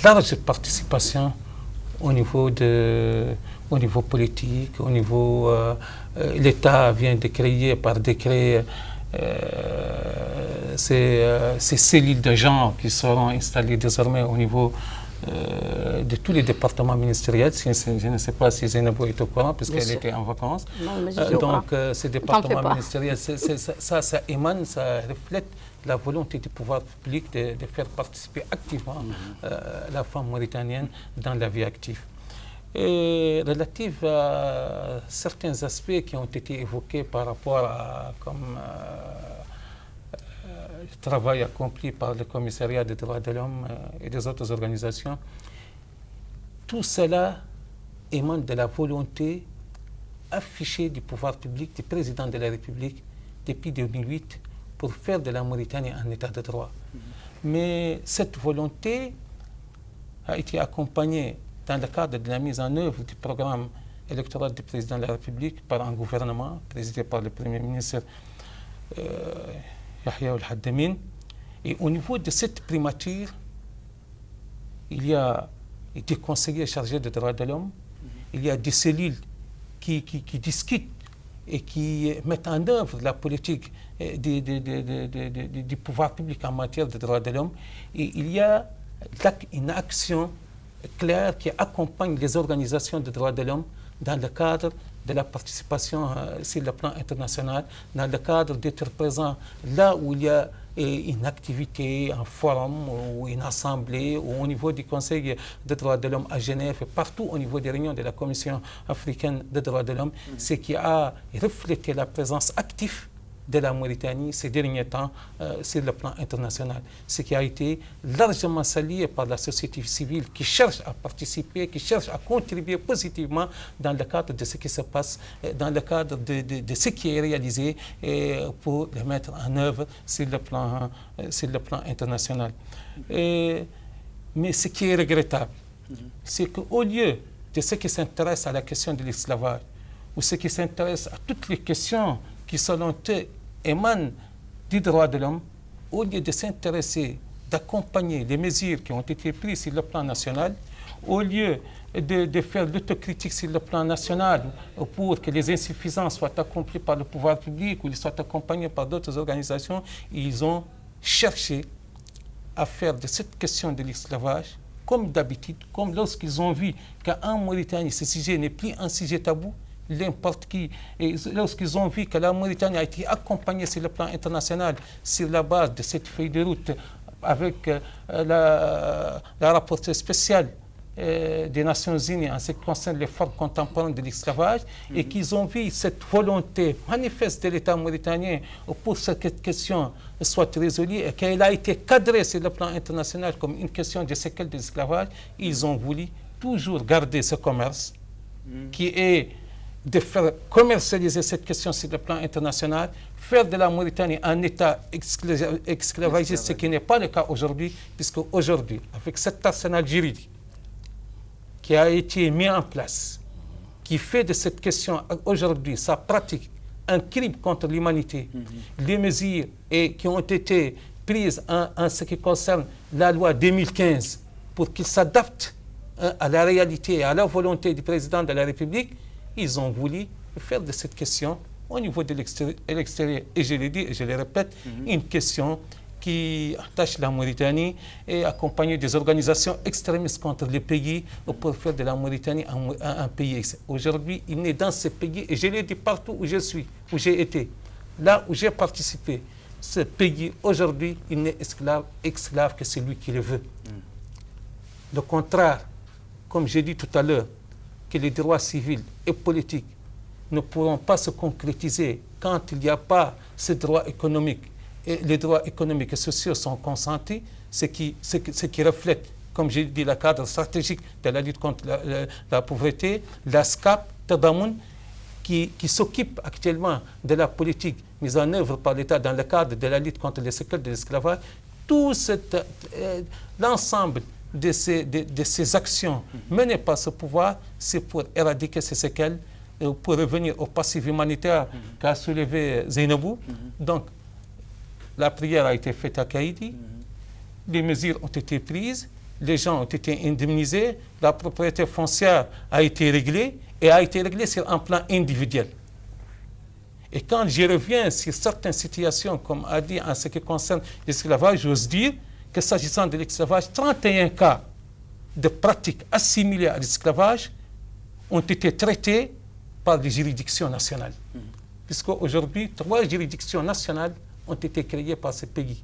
large participation au niveau, de, au niveau politique, au niveau... Euh, euh, L'État vient de créer par décret euh, ces, cellules de genre qui seront installées désormais au niveau de tous les départements ministériels. Je ne sais pas si Zainabou est au courant, puisqu'elle était en vacances. donc, ces départements ministériels, ça, ça, émane, ça reflète la volonté du pouvoir public de, faire participer activement mhm. la femme mauritanienne dans la vie active et relative à certains aspects qui ont été évoqués par rapport à comme, euh, euh, travail accompli par le commissariat des droits de l'homme euh, et des autres organisations. Tout cela émane de la volonté affichée du pouvoir public, du président de la République depuis 2008 pour faire de la Mauritanie un état de droit. Mm-hmm. Mais cette volonté a été accompagnée dans le cadre de la mise en œuvre du programme électoral du président de la République par un gouvernement présidé par le Premier ministre euh, Yahya al-Haddamin. Et au niveau de cette primature, il y a des conseillers chargés des droits de l'homme, il y a des cellules qui, qui, discutent et qui mettent en œuvre la politique euh, du pouvoir public en matière de droits de l'homme. Et il y a une action clair qui accompagne les organisations de droits de l'homme dans le cadre de la participation euh, sur le plan international, dans le cadre d'être présent là où il y a une activité, un forum ou une assemblée ou au niveau du Conseil des droits de l'homme à Genève et partout au niveau des réunions de la Commission africaine des droits de l'homme, ce qui a reflété la présence active de la Mauritanie ces derniers temps euh, sur le plan international, ce qui a été largement salué par la société civile qui cherche à participer, qui cherche à contribuer positivement dans le cadre de ce qui se passe, euh, dans le cadre de, ce qui est réalisé euh, pour le mettre en œuvre sur le plan, sur le plan international. mais ce qui est regrettable, c'est qu'au lieu de ceux qui s'intéressent à la question de l'esclavage, ou ceux qui s'intéressent à toutes les questions qui, selon eux, émane du droit de l'homme, au lieu de s'intéresser, d'accompagner les mesures qui ont été prises sur le plan national, au lieu de, faire l'autocritique sur le plan national pour que les insuffisances soient accomplies par le pouvoir public ou ils soient accompagnés par d'autres organisations, ils ont cherché à faire de cette question de l'esclavage, comme d'habitude, comme lorsqu'ils ont vu qu'en Mauritanie, ce sujet n'est plus un sujet tabou, n'importe qui. Et lorsqu'ils ont vu que la Mauritanie a été accompagnée sur le plan international sur la base de cette feuille de route avec euh, la, la rapporteure spéciale euh, des Nations Unies en ce qui concerne les formes contemporaines de l'esclavage et mhm. qu'ils ont vu cette volonté manifeste de l'État mauritanien pour que cette question soit résolue et qu'elle a été cadrée sur le plan international comme une question de séquelles de l'esclavage, ils ont voulu toujours garder ce commerce mhm. qui est de faire commercialiser cette question sur le plan international, faire de la Mauritanie un État esclavagiste, ce qui n'est pas le cas aujourd'hui, puisque aujourd'hui, avec cet arsenal juridique qui a été mis en place, qui fait de cette question aujourd'hui sa pratique un crime contre l'humanité, mhm. les mesures et, qui ont été prises en, ce qui concerne la loi 2015 pour qu'il s'adapte hein, à la réalité et à la volonté du président de la République, ils ont voulu faire de cette question, au niveau de l'extérieur, et je l'ai dit et je le répète, mhm. une question qui attache la Mauritanie et accompagner des organisations extrémistes contre les pays pour faire de la Mauritanie un, un pays. Aujourd'hui, il est dans ce pays, et je l'ai dit partout où je suis, où j'ai été, là où j'ai participé. Ce pays, aujourd'hui, il n'est esclave, esclave que celui qui le veut. Mm. Le contraire, comme j'ai dit tout à l'heure, que les droits civils et politiques ne pourront pas se concrétiser quand il n'y a pas ces droits économiques et les droits économiques et sociaux sont consentis, ce qui, ce qui, reflète, comme j'ai dit, le cadre stratégique de la lutte contre la, pauvreté, la SCAP, Tadamoun, qui, qui s'occupe actuellement de la politique mise en œuvre par l'État dans le cadre de la lutte contre les séquelles de l'esclavage, tout euh, l'ensemble de ces, de, ces, actions. Menées par ce pouvoir, c'est pour éradiquer ces séquelles, pour revenir au passif humanitaire qu'a soulevé Zainabou. Donc, la prière a été faite à Kaïdi, les mesures ont été prises, les gens ont été indemnisés, la propriété foncière a été réglée et a été réglée sur un plan individuel. Et quand je reviens sur certaines situations, comme a dit en ce qui concerne l'esclavage, j'ose dire que s'agissant de l'esclavage, 31 cas de pratiques assimilées à l'esclavage ont été traités par les juridictions nationales. Mhm. Puisqu'aujourd'hui, trois juridictions nationales ont été créées par ce pays.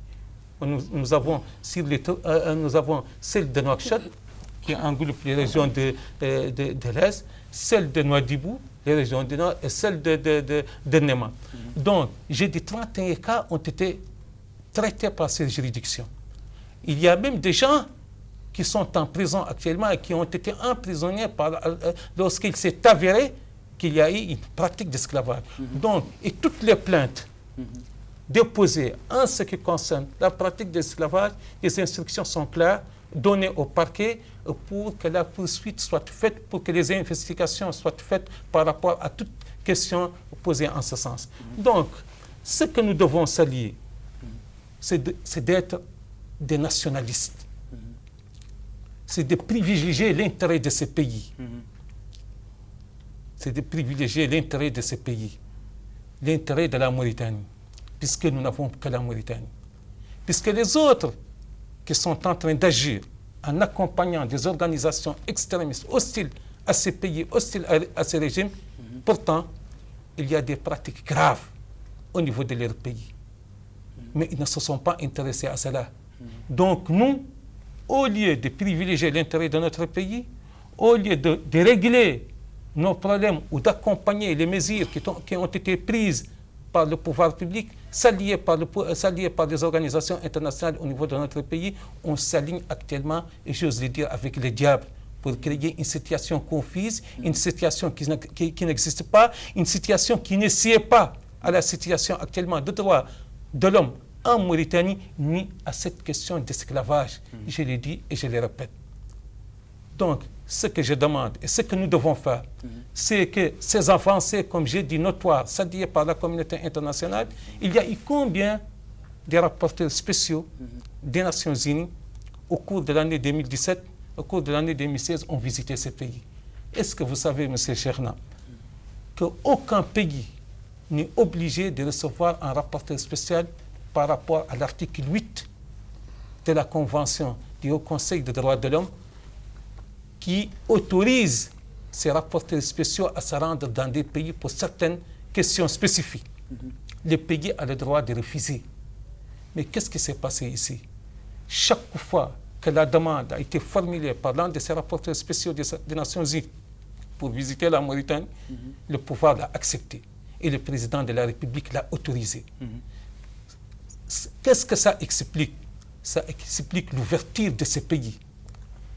Nous, avons, les, euh, euh, nous avons celle de Nouakchott, qui engloupe les régions de, de, de, l'Est, celle de Nouadhibou, les régions du Nord, et celle de, de, de mhm. Donc, j'ai dit 31 cas ont été traités par ces juridictions. Il y a même des gens qui sont en prison actuellement et qui ont été emprisonnés euh, lorsqu'il s'est avéré qu'il y a eu une pratique d'esclavage. Mhm. Donc, et toutes les plaintes mhm. déposées en ce qui concerne la pratique d'esclavage, les instructions sont claires, données au parquet pour que la poursuite soit faite, pour que les investigations soient faites par rapport à toute question posée en ce sens. Mhm. Donc, ce que nous devons s'allier, c'est d'être des nationalistes. C'est de privilégier l'intérêt de ces pays. C'est de privilégier l'intérêt de ces pays. L'intérêt de la Mauritanie, puisque nous n'avons que la Mauritanie. Puisque les autres qui sont en train d'agir en accompagnant des organisations extrémistes hostiles à ces pays, hostiles à, ces régimes, pourtant, il y a des pratiques graves au niveau de leur pays. Mais ils ne se sont pas intéressés à cela. Donc nous, au lieu de privilégier l'intérêt de notre pays, au lieu de, régler nos problèmes ou d'accompagner les mesures qui, ont été prises par le pouvoir public, s'allier par, par des organisations internationales au niveau de notre pays, on s'aligne actuellement, et j'ose le dire, avec les diables pour créer une situation confuse, une situation qui, qui n'existe pas, une situation qui ne sied pas à la situation actuellement de droit de l'homme en Mauritanie ni à cette question d'esclavage. Je l'ai dit et je le répète. Donc, ce que je demande et ce que nous devons faire, c'est que ces avancées, comme j'ai dit, notoires, dit par la communauté internationale, il y a eu combien de rapporteurs spéciaux des Nations Unies au cours de l'année 2017, au cours de l'année 2016, ont visité ces pays? Est-ce que vous savez, M. Cherna, qu'aucun pays n'est obligé de recevoir un rapporteur spécial par rapport à l'article 8 de la Convention du Haut Conseil des droits de l'homme qui autorise ces rapporteurs spéciaux à se rendre dans des pays pour certaines questions spécifiques. Mhm. Les pays ont le droit de refuser. Mais qu'est-ce qui s'est passé ici? Chaque fois que la demande a été formulée par l'un de ces rapporteurs spéciaux des, Nations Unies pour visiter la Mauritanie, mhm. le pouvoir l'a accepté et le président de la République l'a autorisé. Mhm. Qu'est-ce que ça explique? Ça explique l'ouverture de ces pays,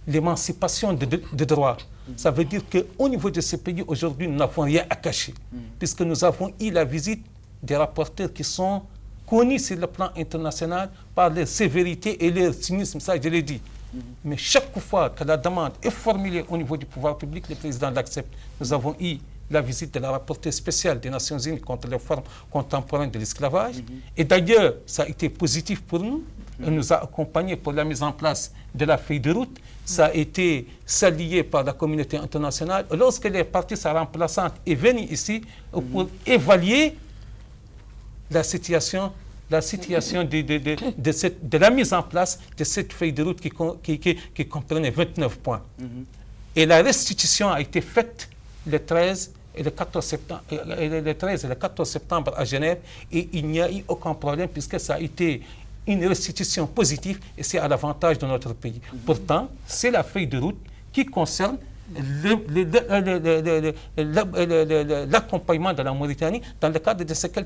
l'émancipation des de, droits. Ça veut dire qu'au niveau de ces pays, aujourd'hui, nous n'avons rien à cacher, puisque nous avons eu la visite des rapporteurs qui sont connus sur le plan international par leur sévérité et leur cynisme, ça je l'ai dit. Mais chaque fois que la demande est formulée au niveau du pouvoir public, le président l'accepte. Nous avons eu la visite de la rapporteure spéciale des Nations Unies contre les formes contemporaines de l'esclavage. Et d'ailleurs, ça a été positif pour nous. Elle nous a accompagnés pour la mise en place de la feuille de route. Ça a été salué par la communauté internationale. Lorsqu'elle est partie, sa remplaçante est venue ici pour évaluer la situation la situation de, de, de, cette, de, la mise en place de cette feuille de route qui, qui, qui, comprenait 29 points. Et la restitution a été faite le 13 et le 14 septembre, le 13 et le 14 septembre à Genève et il n'y a eu aucun problème puisque ça a été une restitution positive et c'est à l'avantage de notre pays. Pourtant, c'est la feuille de route qui concerne l'accompagnement de la Mauritanie dans le cadre des séquelles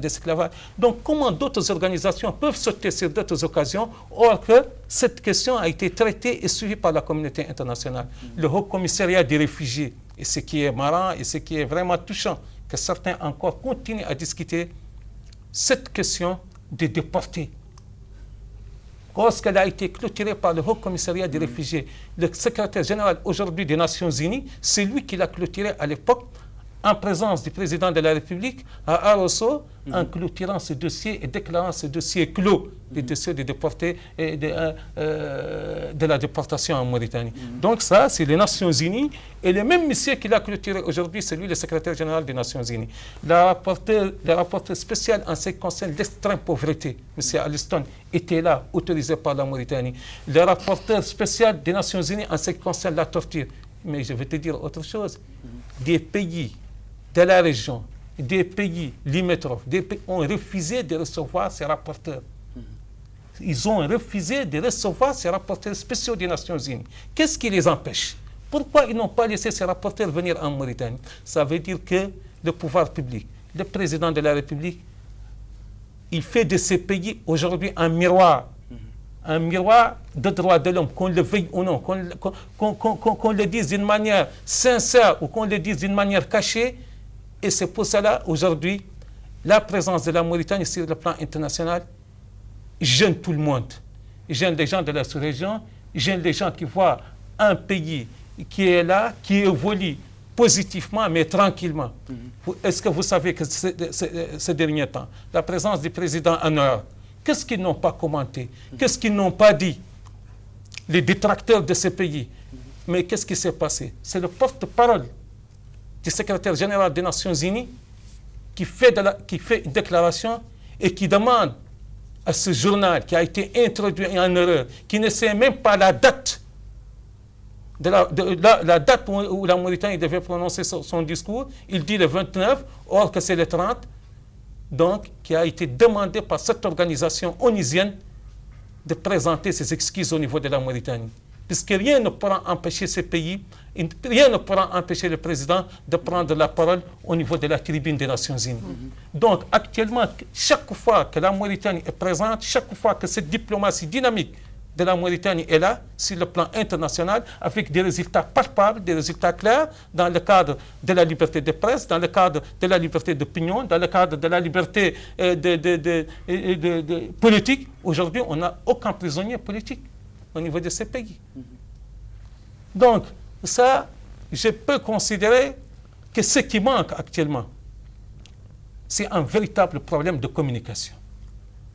d'esclavage. Donc, comment d'autres organisations peuvent sauter sur d'autres occasions, or que cette question a été traitée et suivie par la communauté internationale. Le Haut Commissariat des réfugiés, et ce qui est marrant et ce qui est vraiment touchant, que certains encore continuent à discuter cette question des déportés. Lorsqu'elle a été clôturée par le Haut Commissariat des réfugiés, le secrétaire général aujourd'hui des Nations Unies, c'est lui qui l'a clôturée à l'époque en présence du président de la République à Arosso, en clôturant ce dossier et déclarant ce dossier clos, le dossier de déportés et de, euh, euh, de, la déportation en Mauritanie. Donc ça, c'est les Nations Unies. Et le même monsieur qui l'a clôturé aujourd'hui, c'est lui le secrétaire général des Nations Unies. Le rapporteur, le rapporteur spécial en ce qui concerne l'extrême pauvreté, M. Alliston, était là, autorisé par la Mauritanie. Le rapporteur spécial des Nations Unies en ce qui concerne la torture. Mais je vais te dire autre chose. Des pays de la région, des pays limitrophes, des pays ont refusé de recevoir ces rapporteurs. Ils ont refusé de recevoir ces rapporteurs spéciaux des Nations Unies. Qu'est-ce qui les empêche? Pourquoi ils n'ont pas laissé ces rapporteurs venir en Mauritanie? Ça veut dire que le pouvoir public, le président de la République, il fait de ces pays aujourd'hui un miroir un miroir de droits de l'homme, qu'on le veuille ou non, qu'on le dise d'une manière sincère ou qu'on le dise d'une manière cachée, et c'est pour cela, aujourd'hui, la présence de la Mauritanie sur le plan international gêne tout le monde. Gêne les gens de la sous-région, gêne les gens qui voient un pays qui est là, qui évolue positivement, mais tranquillement. Mhm. Est-ce que vous savez que ces derniers temps, la présence du président Anwar, qu'est-ce qu'ils n'ont pas commenté? Qu'est-ce qu'ils n'ont pas dit? Les détracteurs de ce pays. Mhm. Mais qu'est-ce qui s'est passé? C'est le porte-parole du secrétaire général des Nations Unies qui fait, qui fait une déclaration et qui demande à ce journal qui a été introduit en erreur, qui ne sait même pas la date, de la, date où, la Mauritanie devait prononcer son, discours, il dit le 29, or que c'est le 30, donc qui a été demandé par cette organisation onisienne de présenter ses excuses au niveau de la Mauritanie. Puisque rien ne pourra empêcher ces pays rien ne pourra empêcher le président de prendre la parole au niveau de la tribune des Nations Unies. Donc actuellement, chaque fois que la Mauritanie est présente, chaque fois que cette diplomatie dynamique de la Mauritanie est là, sur le plan international, avec des résultats palpables, des résultats clairs, dans le cadre de la liberté de presse, dans le cadre de la liberté d'opinion, dans le cadre de la liberté euh, de, politique. Aujourd'hui, on n'a aucun prisonnier politique au niveau de ces pays. Donc, ça, je peux considérer que ce qui manque actuellement, c'est un véritable problème de communication.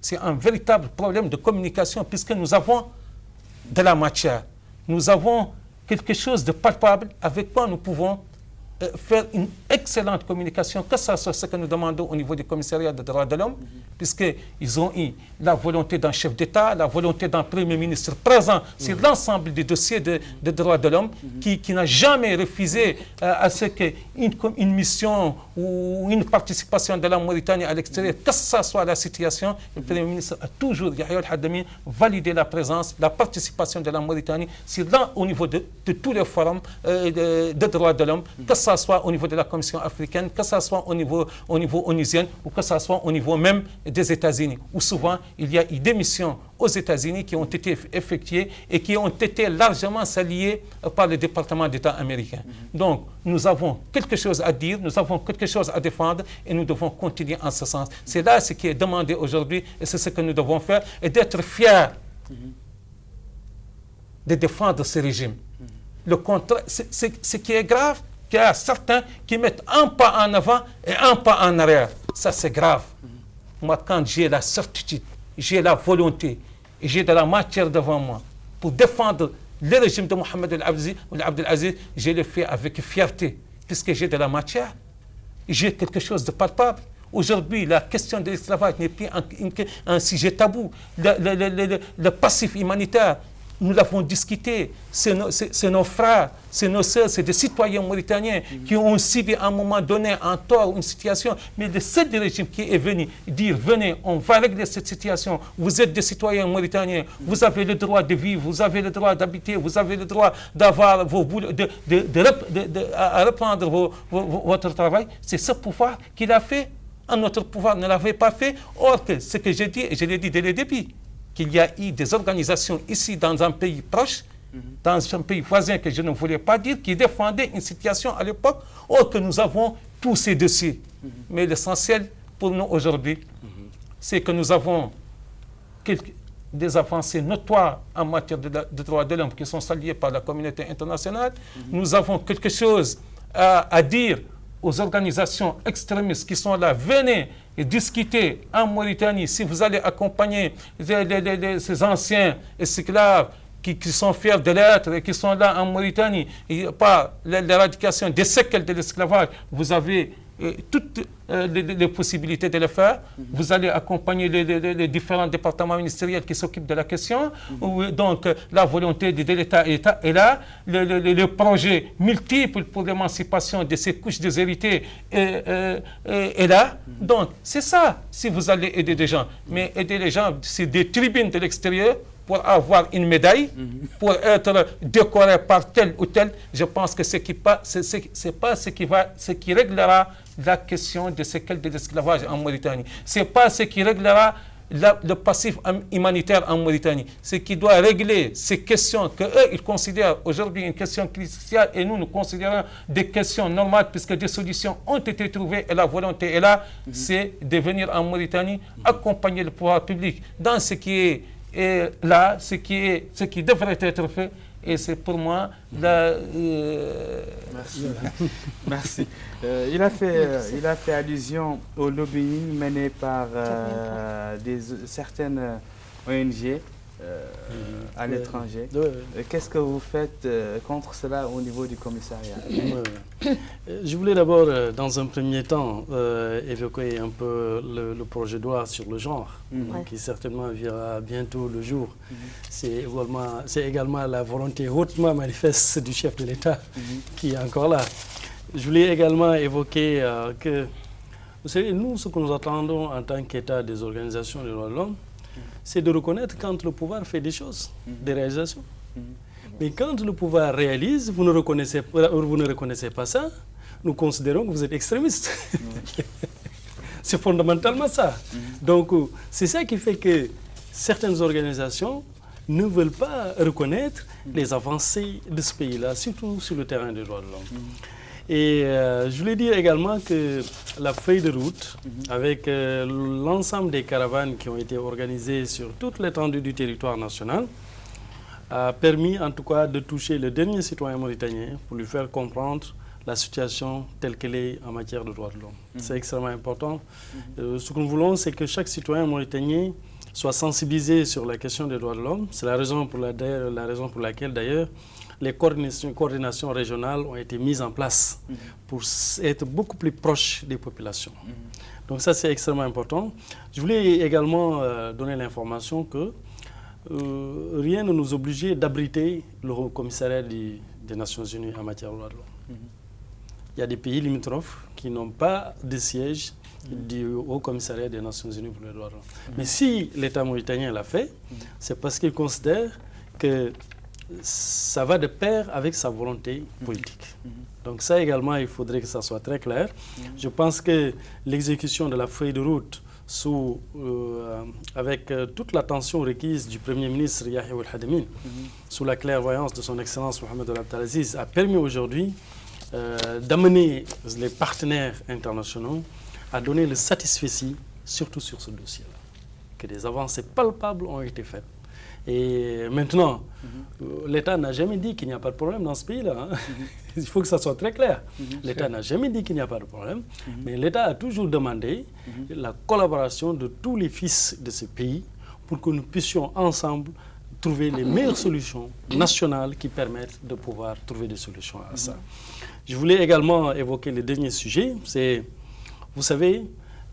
C'est un véritable problème de communication puisque nous avons de la matière. Nous avons quelque chose de palpable avec quoi nous pouvons euh, faire une excellente communication, que ce soit ce que nous demandons au niveau du commissariat des droits de l'homme, puisqu'ils ont eu la volonté d'un chef d'État, la volonté d'un Premier ministre présent sur l'ensemble des dossiers de, droits de l'homme, qui, n'a jamais refusé euh, à ce qu'une une mission ou une participation de la Mauritanie à l'extérieur, que ce soit la situation, le Premier ministre a toujours, Yahya al validé la présence, la participation de la Mauritanie sur, au niveau de, tous les forums euh, de, droits de l'homme, que ce soit au niveau de la Commission africaine, que ce soit au niveau, au niveau onusien ou que ce soit au niveau même des États-Unis, où souvent il y a eu des missions aux États-Unis qui ont été effectuées et qui ont été largement saluées par le département d'État américain. Donc, nous avons quelque chose à dire, nous avons quelque chose à défendre et nous devons continuer en ce sens. C'est là ce qui est demandé aujourd'hui et c'est ce que nous devons faire et d'être fiers de défendre ce régime. Le contraire, ce qui est grave, qu'il y a certains qui mettent un pas en avant et un pas en arrière. Ça, c'est grave. Moi, quand j'ai la certitude, j'ai la volonté j'ai de la matière devant moi pour défendre le régime de Mohamed Al-Abdelaziz, je le fais avec fierté, puisque j'ai de la matière, j'ai quelque chose de palpable. Aujourd'hui, la question de l'esclavage n'est plus un, sujet tabou. Le, passif humanitaire nous l'avons discuté, c'est nos, frères, c'est nos sœurs, c'est des citoyens mauritaniens qui ont subi à un moment donné un tort, une situation, mais de ce régime qui est venu dire, venez, on va régler cette situation, vous êtes des citoyens mauritaniens, vous avez le droit de vivre, vous avez le droit d'habiter, vous avez le droit d'avoir vos de, de, à reprendre votre travail, c'est ce pouvoir qu'il a fait, un autre pouvoir ne l'avait pas fait, or que ce que j'ai dit, je l'ai dit dès le début, qu'il y a eu des organisations ici dans un pays proche, dans un pays voisin que je ne voulais pas dire, qui défendaient une situation à l'époque, or que nous avons tous ces dossiers. Mais l'essentiel pour nous aujourd'hui, c'est que nous avons des avancées notoires en matière de, droits de l'homme qui sont saluées par la communauté internationale. Nous avons quelque chose à dire aux organisations extrémistes qui sont là, venez discuter en Mauritanie, si vous allez accompagner ces anciens esclaves qui, qui, sont fiers de l'être et qui sont là en Mauritanie, et pas l'éradication des séquelles de l'esclavage, vous avez toutes euh, les, possibilités de le faire. Vous allez accompagner les, différents départements ministériels qui s'occupent de la question. Donc, la volonté de, l'État est là. Le, projet multiple pour l'émancipation de ces couches déshéritées est, est, là. Donc, c'est ça, si vous allez aider des gens. Mais aider les gens, c'est des tribunes de l'extérieur pour avoir une médaille, pour être décoré par tel ou tel, je pense que ce n'est pas, pas ce qui, va, ce qui réglera la question de séquelles de l'esclavage en Mauritanie. Ce n'est pas ce qui réglera le passif humanitaire en Mauritanie. Ce qui doit régler ces questions que eux, ils considèrent aujourd'hui une question cruciale et nous, nous considérons des questions normales puisque des solutions ont été trouvées et la volonté est là, c'est de venir en Mauritanie accompagner le pouvoir public dans ce qui est et là, ce qui, est, ce qui devrait être fait, et c'est pour moi la... Euh, Merci. Merci. Euh, il, a fait, euh, il a fait allusion au lobbying mené par des, certaines ONG euh, à l'étranger. Qu'est-ce que vous faites euh, contre cela au niveau du commissariat Je voulais d'abord, euh, dans un premier temps, évoquer un peu le, projet de loi sur le genre, mhm. qui certainement verra bientôt le jour. Mhm. C'est également, également, la volonté hautement manifeste du chef de l'État mhm. qui est encore là. Je voulais également évoquer que, vous savez, nous, ce que nous attendons en tant qu'État des organisations des droits de l'homme, c'est de reconnaître quand le pouvoir fait des choses, mhm. des réalisations. Mhm. Mais quand le pouvoir réalise, vous ne, reconnaissez, vous ne reconnaissez pas ça, nous considérons que vous êtes extrémiste. c'est fondamentalement ça. Mhm. Donc, euh, c'est ça qui fait que certaines organisations ne veulent pas reconnaître les avancées de ce pays-là, surtout sur le terrain des droits de l'homme. Et euh, je voulais dire également que la feuille de route, mhm. avec euh, l'ensemble des caravanes qui ont été organisées sur toute l'étendue du territoire national, a permis en tout cas de toucher le dernier citoyen mauritanien pour lui faire comprendre la situation telle qu'elle est en matière de droits de l'homme. Mhm. C'est extrêmement important. Mhm. Euh, ce que nous voulons, c'est que chaque citoyen mauritanien soit sensibilisé sur la question des droits de l'homme. C'est la la, la raison pour laquelle d'ailleurs les coordinations, régionales ont été mises en place mhm. pour être beaucoup plus proches des populations. Mhm. Donc ça, c'est extrêmement important. Je voulais également euh, donner l'information que euh, rien ne nous obligeait d'abriter le Haut Commissariat des Nations Unies en matière de droits de l'homme. Mhm. Il y a des pays limitrophes qui n'ont pas de siège du Haut Commissariat des Nations Unies pour les droits de l'homme. Mais si l'État mauritanien l'a fait, c'est parce qu'il considère que ça va de pair avec sa volonté politique. Donc ça également, il faudrait que ça soit très clair. Je pense que l'exécution de la feuille de route sous, euh, avec euh, toute l'attention requise du Premier ministre Yahya al sous la clairvoyance de son Excellence Mohamed Al-Abdelaziz, a permis aujourd'hui euh, d'amener les partenaires internationaux à donner le satisfait surtout sur ce dossier-là. Que des avancées palpables ont été faites. Et maintenant, mhm. l'État n'a jamais dit qu'il n'y a pas de problème dans ce pays-là. Hein. Mhm. Il faut que ça soit très clair. Mhm. L'État n'a jamais dit qu'il n'y a pas de problème, mais l'État a toujours demandé la collaboration de tous les fils de ce pays pour que nous puissions ensemble trouver les meilleures solutions nationales qui permettent de pouvoir trouver des solutions à ça. Je voulais également évoquer le dernier sujet, c'est, vous savez,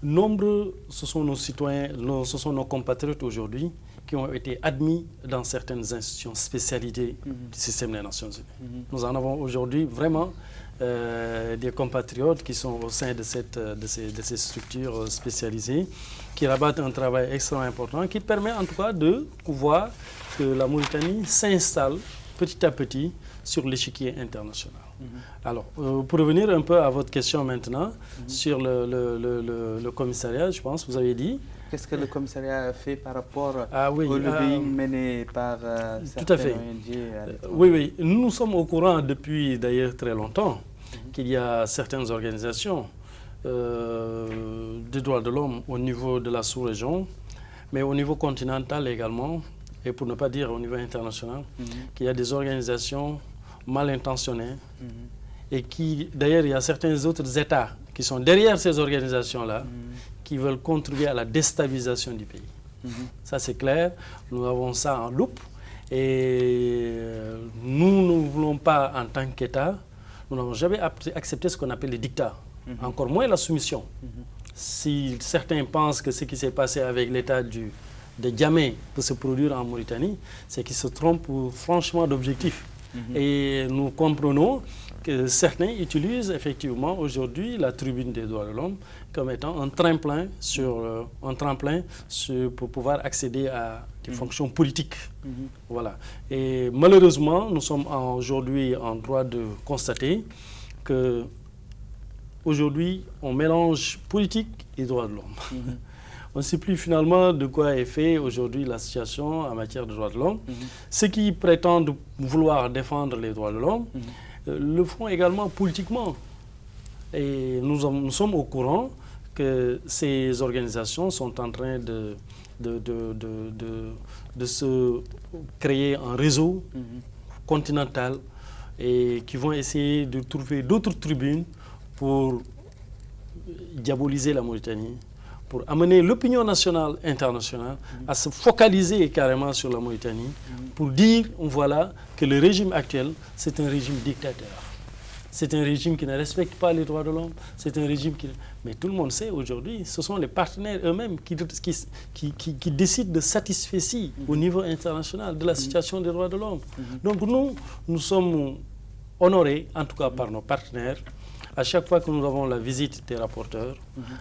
nombreux, ce sont nos citoyens, ce sont nos compatriotes aujourd'hui qui ont été admis dans certaines institutions spécialisées Mhm. du système des Nations Unies. Mhm. Nous en avons aujourd'hui vraiment euh, des compatriotes qui sont au sein de, cette, euh, de, ces, de ces structures euh, spécialisées, qui rabattent un travail extrêmement important, qui permet en tout cas de voir que la Mauritanie s'installe petit à petit sur l'échiquier international. Mhm. Alors, euh, pour revenir un peu à votre question maintenant, Mhm. sur le, le- le- le- le commissariat, je pense, vous avez dit. Qu'est-ce que le commissariat a fait par rapport Ah oui, au euh, lobbying mené par euh, tout à fait. certains ONG à Euh, oui, oui. Nous, nous sommes au courant depuis d'ailleurs très longtemps qu'il y a certaines organisations euh, des droits de l'homme au niveau de la sous-région, mais au niveau continental également, et pour ne pas dire au niveau international, Mhm. qu'il y a des organisations mal intentionnées Mhm. et qui, d'ailleurs, il y a certains autres États qui sont derrière ces organisations-là, Mhm. Qui veulent contribuer à la déstabilisation du pays. Mhm. Ça, c'est clair. Nous avons ça en loupe. Et euh, nous ne voulons pas, en tant qu'État, nous n'avons jamais accepté ce qu'on appelle les dictats, Mhm. encore moins la soumission. Mhm. Si certains pensent que ce qui s'est passé avec l'État du- de Djamé peut se produire en Mauritanie, c'est qu'ils se trompent franchement d'objectif. Mhm. Et nous comprenons que certains utilisent effectivement aujourd'hui la tribune des droits de l'homme comme étant un tremplin, sur, euh, un tremplin sur- pour pouvoir accéder à des fonctions politiques. Mhm. Voilà. Et malheureusement, nous sommes aujourd'hui en droit de constater que aujourd'hui, on mélange politique et droits de l'homme. Mhm. On ne sait plus finalement de quoi est fait aujourd'hui la situation en matière de droits de l'homme. Mhm. Ceux qui prétendent vouloir défendre les droits de l'homme Mhm. euh, le font également politiquement. Et nous, en- nous sommes au courant que ces organisations sont en train de, de, de, de, de- de se créer un réseau Mhm. continental et qui vont essayer de trouver d'autres tribunes pour diaboliser la Mauritanie, pour amener l'opinion nationale internationale à se focaliser carrément sur la Mauritanie, pour dire, voilà, que le régime actuel, c'est un régime dictateur. C'est un régime qui ne respecte pas les droits de l'homme. C'est un régime qui... Mais tout le monde sait aujourd'hui, ce sont les partenaires eux-mêmes qui, qui, qui, qui- décident de satisfaire au niveau international de la situation des droits de l'homme. Donc nous, nous sommes honorés, en tout cas par nos partenaires, à chaque fois que nous avons la visite des rapporteurs,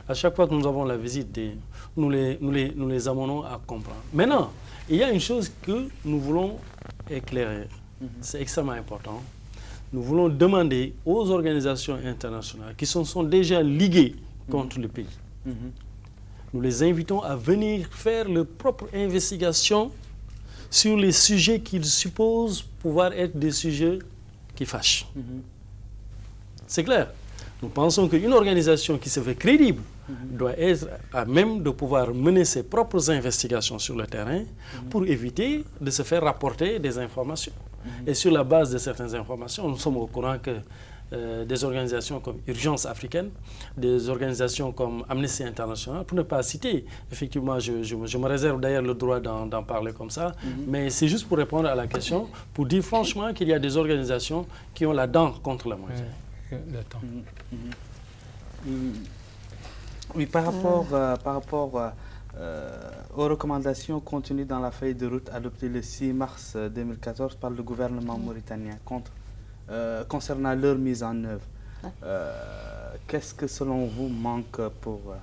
à chaque fois que nous avons la visite des... Nous les, nous les, nous les amenons à comprendre. Maintenant, il y a une chose que nous voulons éclairer. C'est extrêmement important. Nous voulons demander aux organisations internationales qui se sont déjà liguées contre le pays, Mhm. nous les invitons à venir faire leur propre investigation sur les sujets qu'ils supposent pouvoir être des sujets qui fâchent. Mhm. C'est clair. Nous pensons qu'une organisation qui se fait crédible doit être à même de pouvoir mener ses propres investigations sur le terrain pour éviter de se faire rapporter des informations. Et sur la base de certaines informations, nous sommes au courant que euh, des organisations comme Urgence africaine, des organisations comme Amnesty International, pour ne pas citer, effectivement, je, je- je me réserve d'ailleurs le droit d'en parler comme ça, mais c'est juste pour répondre à la question, pour dire franchement qu'il y a des organisations qui ont la dent contre la moitié. Le temps. Mm. Oui, par rapport, euh, par rapport euh, euh, aux recommandations contenues dans la feuille de route adoptée le 6 mars euh, 2014 par le gouvernement mauritanien contre, euh, concernant leur mise en œuvre, Ouais. euh, qu'est-ce que selon vous manque pour... euh,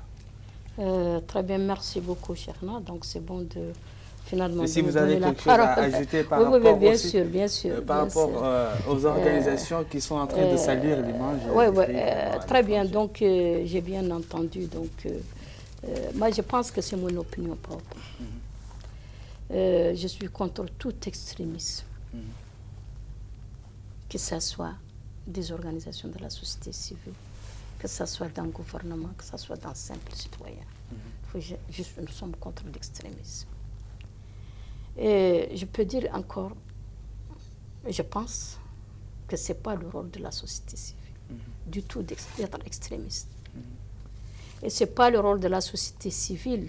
Euh, très bien, merci beaucoup, Cherna. Donc, c'est bon de finalement. Et si vous avez quelque chose à ajouter par oui, oui, rapport bien aussi, sûr, bien sûr. euh, par bien rapport sûr. euh, aux organisations qui sont en train de salir l'image Oui, oui, euh, euh, très bien. Donc, euh, j'ai bien entendu. Donc, euh, euh, moi, je pense que c'est mon opinion propre. Mhm. Euh, je suis contre tout extrémisme, Mhm. que ce soit des organisations de la société civile, que ce soit dans le gouvernement, que ce soit dans. Faut ju- juste, nous sommes contre l'extrémisme. Et je peux dire encore, je pense que ce n'est pas le rôle de la société civile du tout d'être extrémiste. Et ce n'est pas le rôle de la société civile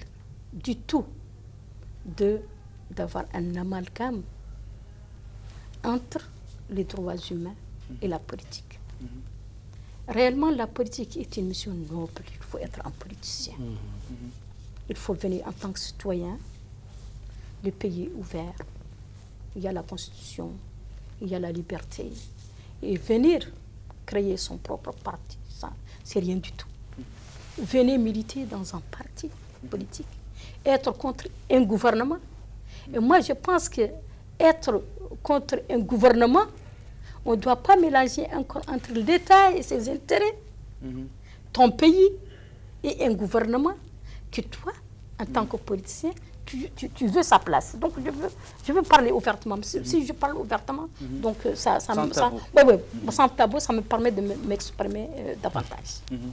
du tout d'avoir un amalgame entre les droits humains et la politique. Réellement, la politique est une mission noble. Il faut être un politicien. Il faut venir en tant que citoyen le pays est ouvert, il y a la constitution, il y a la liberté. Et venir créer son propre parti, ça, c'est rien du tout. Venir militer dans un parti politique, être contre un gouvernement. Et moi, je pense que être contre un gouvernement, on ne doit pas mélanger encore entre l'État et ses intérêts, mhm. ton pays et un gouvernement que toi, en tant que politicien, tu, veux sa place. Donc, je veux, je veux parler ouvertement. Si, je parle ouvertement, mhm. donc euh, ça, ça, sans, tabou. sans tabou, ça me permet de m'exprimer euh, davantage. Mhm.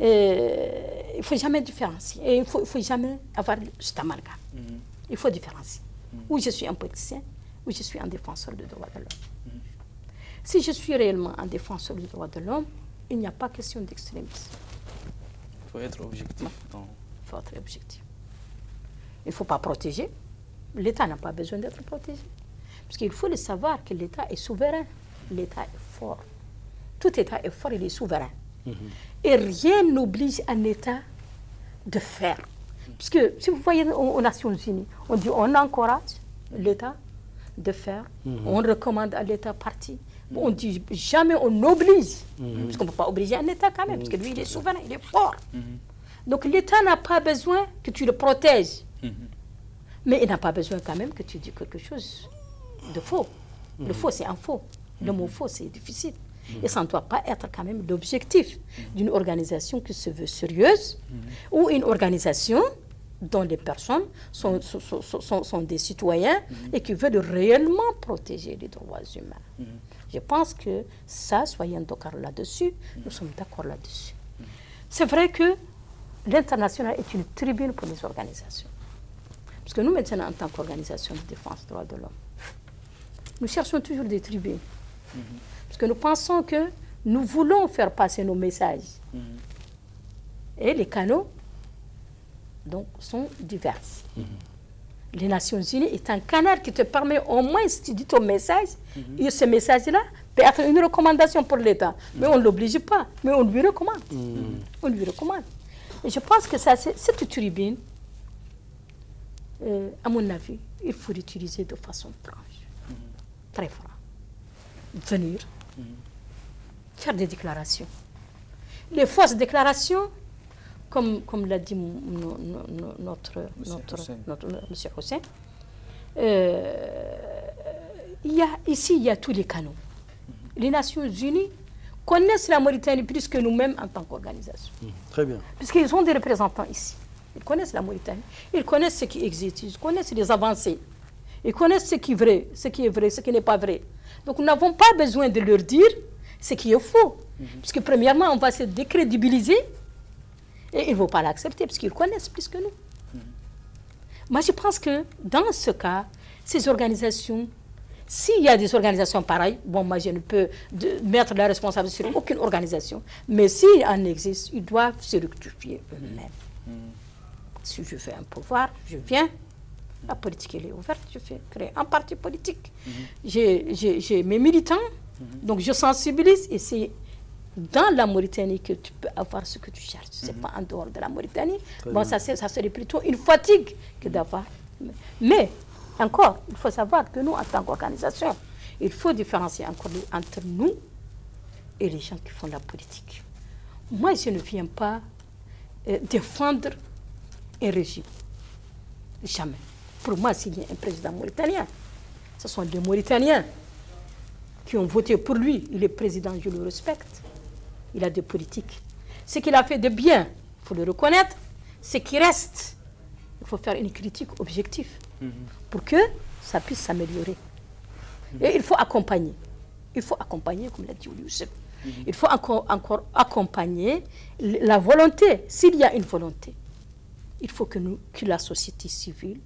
il ne faut jamais différencier. Et il ne faut, faut, jamais avoir cet amalgame. Mhm. Il faut différencier. Où je suis un politicien, où je suis un défenseur des droits de l'homme. Si je suis réellement un défenseur des droits de l'homme, il n'y a pas question d'extrémisme. Il faut être objectif. Il faut être objectif. Il ne faut pas protéger. L'État n'a pas besoin d'être protégé. Parce qu'il faut le savoir que l'État est souverain. L'État est fort. Tout État est fort, il est souverain. Mhm. Et rien n'oblige un État de faire. Parce que si vous voyez aux, Nations Unies, on dit on encourage l'État de faire, mhm. on recommande à l'État parti. On dit jamais on oblige, mhm. parce qu'on ne peut pas obliger un État quand même, parce que lui il est souverain, il est fort. Donc l'État n'a pas besoin que tu le protèges. Mais il n'a pas besoin quand même que tu dises quelque chose de faux. Le faux, c'est un faux. Le mot faux, c'est difficile. Et ça ne doit pas être quand même l'objectif d'une organisation qui se veut sérieuse ou une organisation dont les personnes sont, sont, des citoyens et qui veulent réellement protéger les droits humains. Je pense que ça, soyons d'accord là-dessus, nous sommes d'accord là-dessus. C'est vrai que l'international est une tribune pour les organisations. Parce que nous, maintenant, en tant qu'organisation de défense des droits de l'homme, nous cherchons toujours des tribunes. Mhm. Parce que nous pensons que nous voulons faire passer nos messages. Mhm. Et les canaux donc, sont divers. Mhm. Les Nations Unies est un canal qui te permet au moins, si tu dis ton message, et ce message-là peut être une recommandation pour l'État. Mais on ne l'oblige pas, mais on lui recommande. On lui recommande. Et je pense que ça, cette tribune, euh, à mon avis, il faut l'utiliser de façon franche, très franche. Venir, faire des déclarations. Les fausses déclarations, comme, comme l'a dit notre, notre, notre, monsieur Hossein, euh, il y a, ici, il y a tous les canaux. Les Nations Unies connaissent la Mauritanie plus que nous-mêmes en tant qu'organisation. Très bien. Puisqu'ils ont des représentants ici. Ils connaissent la Mauritanie. Ils connaissent ce qui existe. Ils connaissent les avancées. Ils connaissent ce qui est vrai, ce qui est vrai, ce qui n'est pas vrai. Donc nous n'avons pas besoin de leur dire ce qui est faux. Mhm. Parce que premièrement, on va se décrédibiliser et ils ne vont pas l'accepter parce qu'ils connaissent plus que nous. Mhm. Moi, je pense que dans ce cas, ces organisations, s'il y a des organisations pareilles, bon, moi, je ne peux mettre la responsabilité sur aucune organisation, mais s'il en existe, ils doivent se rectifier eux-mêmes. Mhm. Si je fais un pouvoir, je viens. La politique, elle est ouverte. Je fais créer un parti politique. Mhm. J'ai mes militants. Mhm. Donc, je sensibilise. Et c'est dans la Mauritanie que tu peux avoir ce que tu cherches. Ce n'est mhm. pas en dehors de la Mauritanie. bon, ça, ça serait plutôt une fatigue que d'avoir. Mais, encore, il faut savoir que nous, en tant qu'organisation, il faut différencier encore entre nous et les gens qui font la politique. Moi, je ne viens pas euh, défendre un régime. Jamais. Pour moi, s'il y a un président mauritanien, ce sont des Mauritaniens qui ont voté pour lui. Il est président, je le respecte. Il a des politiques. Ce qu'il a fait de bien, il faut le reconnaître. Ce qui reste, il faut faire une critique objective mhm. pour que ça puisse s'améliorer. Et il faut accompagner. Il faut accompagner, comme l'a dit Youssef. Mhm. Il faut encore, encore accompagner la volonté, s'il y a une volonté il faut que, nous, que la société civile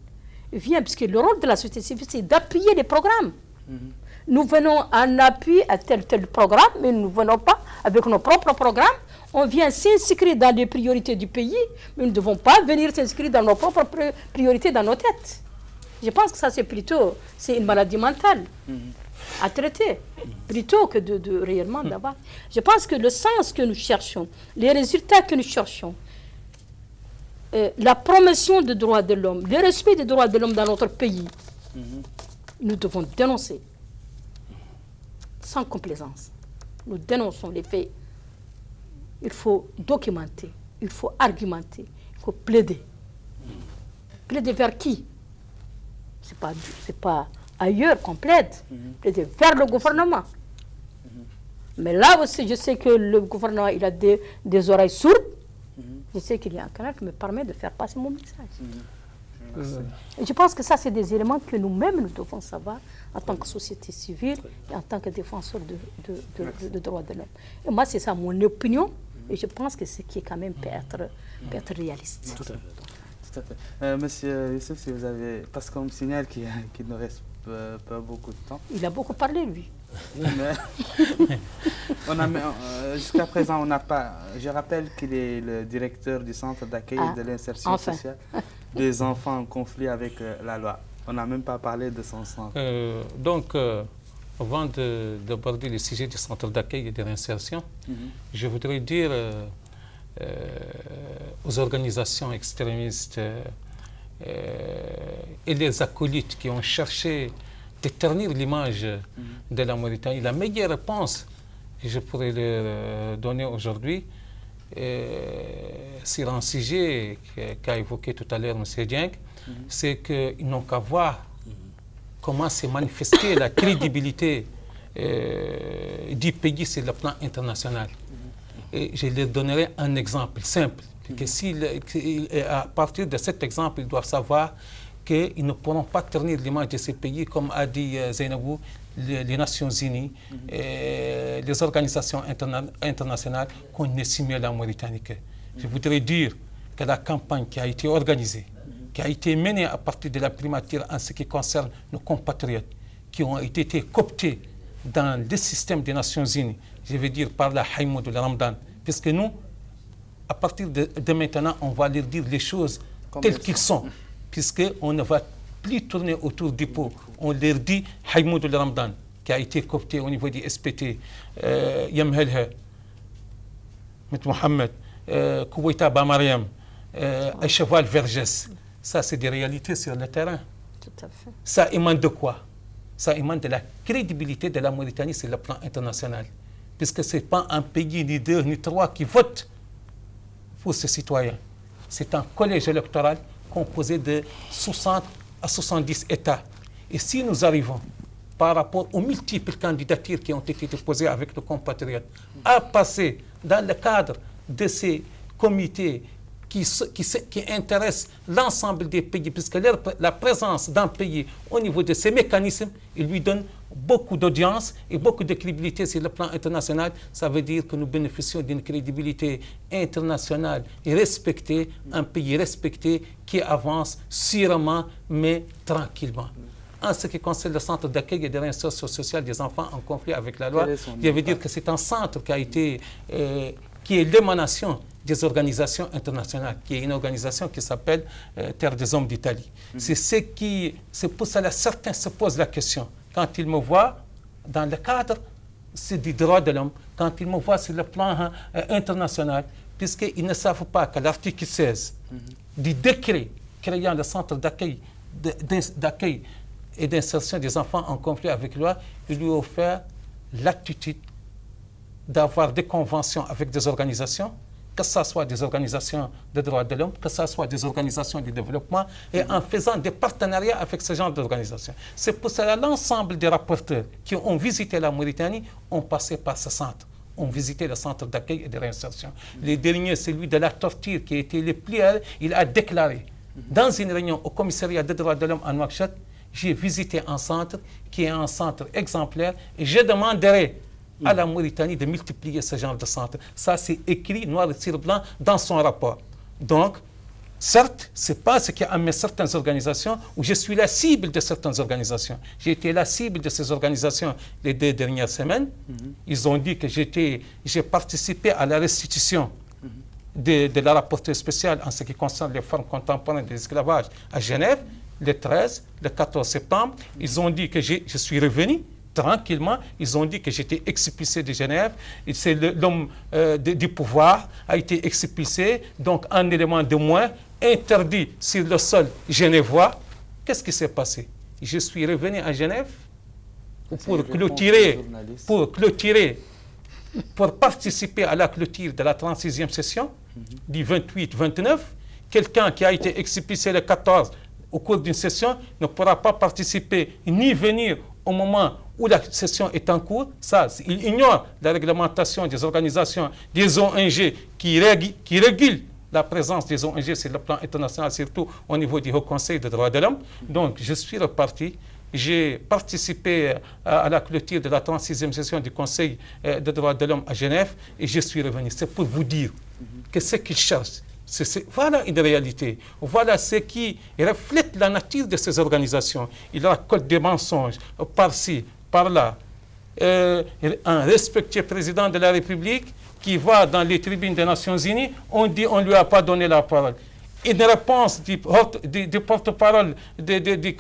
vienne, puisque le rôle de la société civile, c'est d'appuyer les programmes. Mhm. Nous venons en appui à tel tel programme, mais nous ne venons pas avec nos propres programmes. On vient s'inscrire dans les priorités du pays, mais nous ne devons pas venir s'inscrire dans nos propres priorités dans nos têtes. Je pense que ça, c'est plutôt c'est une maladie mentale mhm. à traiter, plutôt que de, de réellement mhm. d'avoir. Je pense que le sens que nous cherchons, les résultats que nous cherchons, euh, la promotion des droits de l'homme, le respect des droits de l'homme dans notre pays, mhm. nous devons dénoncer sans complaisance. Nous dénonçons les faits. Il faut documenter, il faut argumenter, il faut plaider. Plaider vers qui? Ce n'est pas, pas ailleurs qu'on plaide. Mhm. Plaider vers le gouvernement. Mhm. Mais là aussi, je sais que le gouvernement il a des, des oreilles sourdes. Je sais qu'il y a un canal qui me permet de faire passer mon message. je pense que ça, c'est des éléments que nous-mêmes, nous devons savoir en tant que société civile et en tant que défenseur de, de, de, droits de l'homme. Et moi, c'est ça mon opinion. Et je pense que ce qui est quand même peut être, peut être réaliste. Tout à fait. Euh, monsieur Youssef, si vous avez... Parce qu'on me signale qu'il ne reste pas, beaucoup de temps. Il a beaucoup parlé, lui. Euh, jusqu'à présent, on n'a pas... Je rappelle qu'il est le directeur du centre d'accueil et de ah, l'insertion sociale des enfants en conflit avec euh, la loi. On n'a même pas parlé de son centre. donc, avant d'aborder le sujet du centre d'accueil et de réinsertion, mhm. je voudrais dire euh, aux organisations extrémistes euh, et les acolytes qui ont cherché d'éternir l'image de la Mauritanie. La meilleure réponse que je pourrais leur euh, donner aujourd'hui sur un sujet qu'a évoqué tout à l'heure M. Dieng, c'est qu'ils n'ont qu'à voir comment s'est manifestée la crédibilité du pays sur le plan international. Et je leur donnerai un exemple simple. Que à partir de cet exemple, ils doivent savoir qu'ils ne pourront pas ternir l'image de ces pays, comme a dit euh, Zainabou, les, Nations Unies, et les organisations internationales qu'on estime la Mauritanie. Je voudrais dire que la campagne qui a été organisée, qui a été menée à partir de la primature en ce qui concerne nos compatriotes, qui ont été cooptés dans le système des Nations Unies, je veux dire par la Haïmou de la Ramadan, puisque nous, à partir de, maintenant, on va leur dire les choses telles qu'elles sont, puisqu'on ne va plus tourner autour du pot. On leur dit la Ramadan, qui a été coopté au niveau du SPT, euh, Yamhelhe, Mohamed, euh, Kouwaita Bamariam, euh, Cheval Vergès. Ça, c'est des réalités sur le terrain. Tout à fait. Ça émane de quoi? Ça émane de la crédibilité de la Mauritanie sur le plan international. Puisque ce n'est pas un pays, ni deux, ni trois qui votent pour ses citoyens. C'est un collège électoral composé de 60 à 70 États. Et si nous arrivons, par rapport aux multiples candidatures qui ont été déposées avec nos compatriotes, à passer dans le cadre de ces comités qui, qui, intéresse l'ensemble des pays, puisque la présence d'un pays au niveau de ces mécanismes, il lui donne beaucoup d'audience et beaucoup de crédibilité sur le plan international. Ça veut dire que nous bénéficions d'une crédibilité internationale et respectée, un pays respecté qui avance sûrement mais tranquillement. En ce qui concerne le centre d'accueil et de réinsertion sociale des enfants en conflit avec la loi, je veux dire que c'est un centre qui a été, euh, qui est l'émanation des organisations internationales, qui est une organisation qui s'appelle euh, Terre des Hommes d'Italie. Mm-hmm. C'est ce qui, c'est pour cela certains se posent la question quand ils me voient dans le cadre du droit de l'homme, quand ils me voient sur le plan euh, international, puisqu'ils ne savent pas que l'article 16 mm-hmm. du décret créant le centre d'accueil d'accueil et d'insertion des enfants en conflit avec loi, il lui a offert l'attitude d'avoir des conventions avec des organisations que ce soit des organisations de droits de l'homme, que ce soit des organisations de développement, et en faisant des partenariats avec ce genre d'organisations. C'est pour cela l'ensemble des rapporteurs qui ont visité la Mauritanie ont passé par ce centre ont visité le centre d'accueil et de réinsertion. Le dernier, celui de la torture qui été le plus... Il a déclaré, dans une réunion au commissariat des droits de l'homme à Nouakchott, j'ai visité un centre qui est un centre exemplaire et je demanderai à la Mauritanie de multiplier ce genre de centres. Ça, c'est écrit noir sur blanc dans son rapport. Donc, certes, ce n'est pas ce qui a amené certaines organisations où je suis la cible de certaines organisations. J'ai été la cible de ces organisations les deux dernières semaines. Mhm. Ils ont dit que j'ai participé à la restitution de, de, la rapporteure spéciale en ce qui concerne les formes contemporaines de l'esclavage à Genève, le 13, le 14 septembre. Ils ont dit que je suis revenu tranquillement. Ils ont dit que j'étais expulsé de Genève. C'est l'homme euh, du pouvoir a été expulsé. Donc, un élément de moins interdit sur le sol genevois. Qu'est-ce qui s'est passé? Je suis revenu à Genève pour clôturer, pour clôturer, pour participer à la clôture de la 36e session mhm. du 28-29. Quelqu'un qui a été expulsé le 14 au cours d'une session ne pourra pas participer ni venir au moment où la session est en cours. Ça, il ignore la réglementation des organisations, des ONG qui, régulent la présence des ONG sur le plan international, surtout au niveau du Haut Conseil des droits de l'homme. Donc, je suis reparti. J'ai participé à la clôture de la 36e session du Conseil euh, des droits de l'homme à Genève et je suis revenu. C'est pour vous dire que ce qu'ils cherchent, voilà une réalité. Voilà ce qui reflète la nature de ces organisations. Ils racontent des mensonges par-ci, par-là. Euh, un respectueux président de la République qui va dans les tribunes des Nations Unies, on dit on ne lui a pas donné la parole. Une réponse du porte-parole du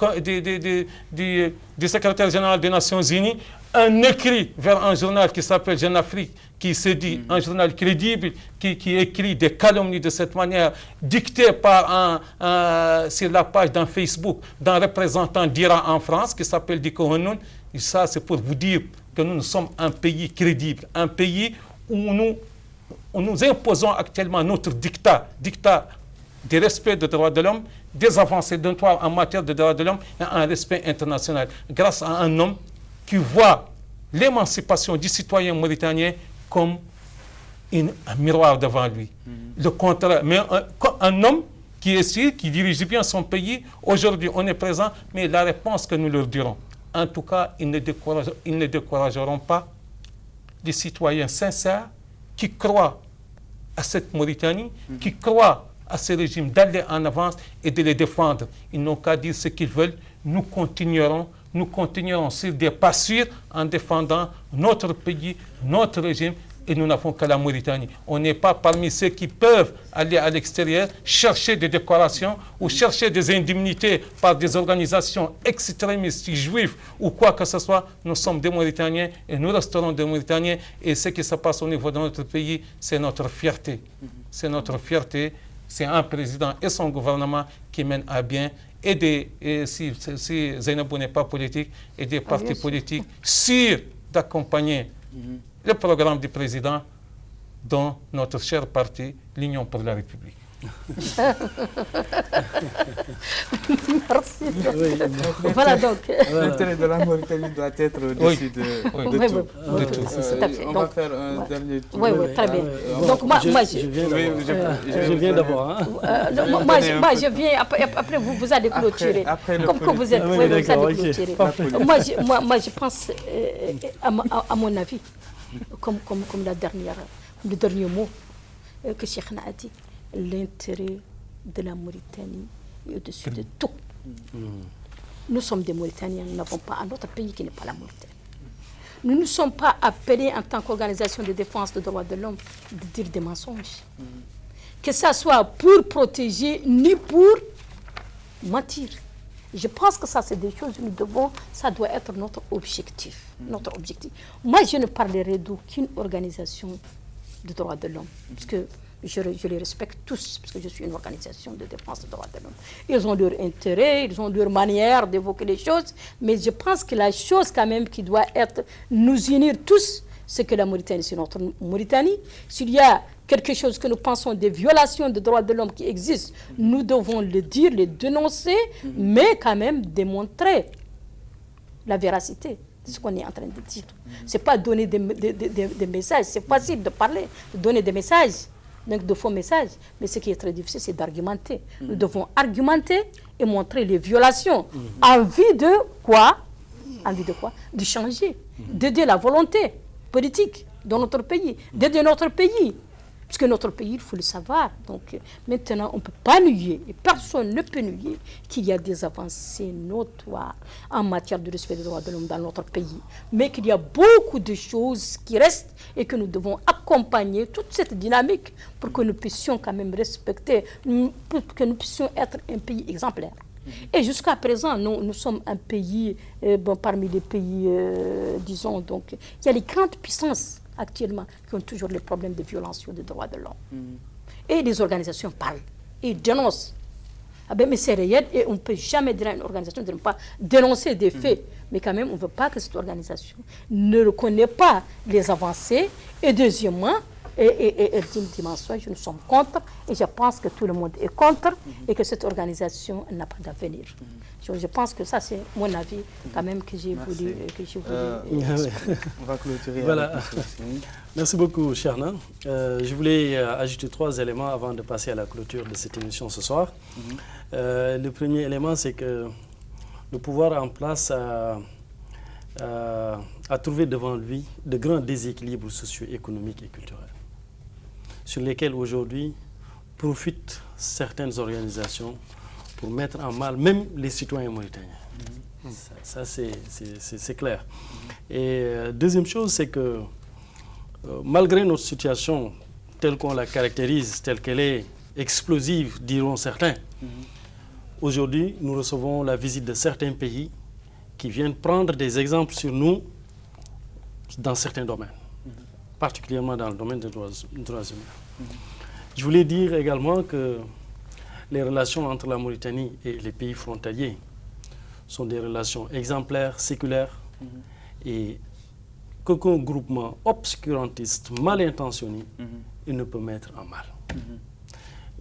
secrétaire général des Nations Unies, un écrit vers un journal qui s'appelle Jeune Afrique, qui se dit mm. un journal crédible, qui, qui, écrit des calomnies de cette manière, dicté par un, sur la page d'un Facebook d'un représentant d'Iran en France qui s'appelle Diko Hanoun. Et ça, c'est pour vous dire que nous, nous sommes un pays crédible, un pays où nous, où nous imposons actuellement notre dictat, dictat du respect des droits de l'homme, des avancées en matière de droits de l'homme et un respect international, grâce à un homme qui voit l'émancipation du citoyen mauritanien comme un miroir devant lui. Mm-hmm. Le contraire, mais un, homme qui est qui dirige bien son pays, aujourd'hui on est présent, mais la réponse que nous leur dirons, en tout cas, ils ne, ils ne décourageront pas des citoyens sincères qui croient à cette Mauritanie, mm-hmm. qui croient à ce régime d'aller en avance et de les défendre. Ils n'ont qu'à dire ce qu'ils veulent. Nous continuerons nous continuerons sur des pas sûrs en défendant notre pays, notre régime, et nous n'avons que la Mauritanie. On n'est pas parmi ceux qui peuvent aller à l'extérieur chercher des décorations ou chercher des indemnités par des organisations extrémistes, juives ou quoi que ce soit. Nous sommes des Mauritaniens et nous resterons des Mauritaniens. Et ce qui se passe au niveau de notre pays, c'est notre fierté. C'est notre fierté. C'est un président et son gouvernement qui mènent à bien et, des, si, si n'est pas politique, et des ah, partis politiques sur d'accompagner mhm. le programme du président dans notre cher parti, l'Union pour la République. Merci. voilà donc. L'intérêt de la Mauritanie doit être au-dessus de, de, tout. on va faire un dernier tour. Oui, oui, très bien. donc moi, je, moi, je, je viens, d'abord. Hein. Euh, moi, je viens, après, après vous, vous allez clôturer. Après, Comme que vous êtes, ah, oui, vous allez clôturer. moi, je, moi, moi, je pense, euh, à, à, mon avis, comme, comme, comme la dernière, le dernier mot euh, que Cheikh a dit, l'intérêt de la Mauritanie est au-dessus de tout. Nous sommes des Mauritaniens, nous n'avons pas un autre pays qui n'est pas la Mauritanie. Nous ne sommes pas appelés en tant qu'organisation de défense des droits de l'homme de dire des mensonges. Que ce soit pour protéger ni pour mentir. Je pense que ça, c'est des choses que nous devons, ça doit être notre objectif. Notre objectif. Moi, je ne parlerai d'aucune organisation de droits de l'homme. Parce que je, les respecte tous, parce que je suis une organisation de défense des droits de l'homme. Ils ont leur intérêt, ils ont leur manière d'évoquer les choses, mais je pense que la chose quand même qui doit être, nous unir tous, c'est que la Mauritanie, c'est notre Mauritanie. S'il y a quelque chose que nous pensons des violations des droits de l'homme qui existent, nous devons le dire, les dénoncer, mais quand même démontrer la véracité de ce qu'on est en train de dire. Ce n'est pas donner des messages, c'est facile de parler, de donner des messages donc de faux messages. Mais ce qui est très difficile, c'est d'argumenter. Nous mm. devons argumenter et montrer les violations. Mm. En vue de quoi? En vue de quoi? De changer, d'aider la volonté politique dans notre pays, d'aider notre pays parce que notre pays, il faut le savoir. Donc maintenant, on ne peut pas nier, et personne ne peut nier qu'il y a des avancées notoires en matière de respect des droits de l'homme dans notre pays. Mais qu'il y a beaucoup de choses qui restent et que nous devons accompagner toute cette dynamique pour que nous puissions quand même respecter, pour que nous puissions être un pays exemplaire. Et jusqu'à présent, nous, nous, sommes un pays, euh, parmi les pays, euh, disons, donc, il y a les grandes puissances actuellement qui ont toujours les problèmes de violation des droits de l'homme. Mm. Et les organisations parlent. ils dénoncent. Ah ben, mais c'est réel et on ne peut jamais dire à une organisation de ne pas dénoncer des faits. Mais quand même, on ne veut pas que cette organisation ne reconnaisse pas les avancées. Et deuxièmement, et, et, dit dimension, je nous sommes contre et je pense que tout le monde est contre et que cette organisation n'a pas d'avenir. Je, pense que ça, c'est mon avis quand même que j'ai voulu. Que euh, on va clôturer. Voilà. Merci beaucoup, Cherna. Euh, je voulais euh, ajouter trois éléments avant de passer à la clôture de cette émission ce soir. Mhm. le premier élément, c'est que le pouvoir en place a, a trouvé devant lui de grands déséquilibres socio-économiques et culturels sur lesquels aujourd'hui profitent certaines organisations pour mettre en mal même les citoyens mauritaniens. Ça, c'est clair. Et euh, deuxième chose, c'est que euh, malgré notre situation telle qu'on la caractérise, telle qu'elle est explosive, diront certains, aujourd'hui, nous recevons la visite de certains pays qui viennent prendre des exemples sur nous dans certains domaines particulièrement dans le domaine des droits, humains. Je voulais dire également que les relations entre la Mauritanie et les pays frontaliers sont des relations exemplaires, séculaires, et qu'aucun groupement obscurantiste, mal intentionné, ne peut mettre en mal.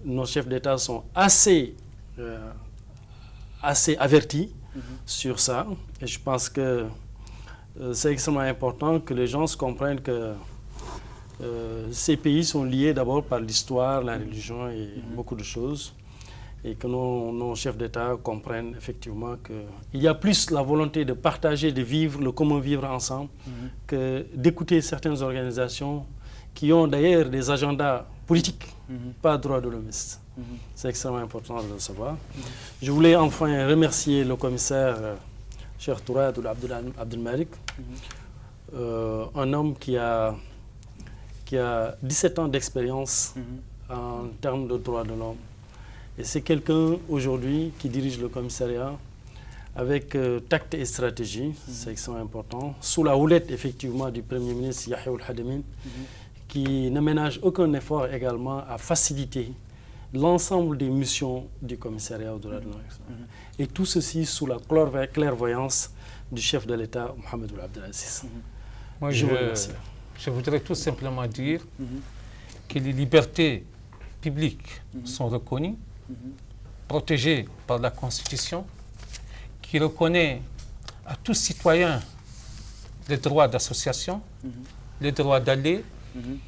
Nos chefs d'État sont assez, euh, assez avertis sur ça, et je pense que euh, c'est extrêmement important que les gens se comprennent que euh, ces pays sont liés d'abord par l'histoire, la religion et mhm. beaucoup de choses. Et que nos, chefs d'État comprennent effectivement qu'il y a plus la volonté de partager, de vivre, le comment vivre ensemble, mhm. que d'écouter certaines organisations qui ont d'ailleurs des agendas politiques, mhm. pas droits de l'homme. C'est extrêmement important de le savoir. Je voulais enfin remercier le commissaire euh, Cheikh Tourad euh, un homme qui a qui a 17 ans d'expérience mhm. en termes de droits de l'homme. Et c'est quelqu'un aujourd'hui qui dirige le commissariat avec euh, tact et stratégie, mhm. c'est extrêmement important, sous la houlette effectivement du Premier ministre Yahya Al-Hadamin, mhm. qui ne ménage aucun effort également à faciliter l'ensemble des missions du commissariat droits de l'homme. Et tout ceci sous la clairvoyance du chef de l'État, Mohamed Abdelaziz. Moi, je, je vous remercie. Je voudrais tout simplement dire que les libertés publiques sont reconnues, protégées par la Constitution, qui reconnaît à tout citoyen le droit d'association, le droit d'aller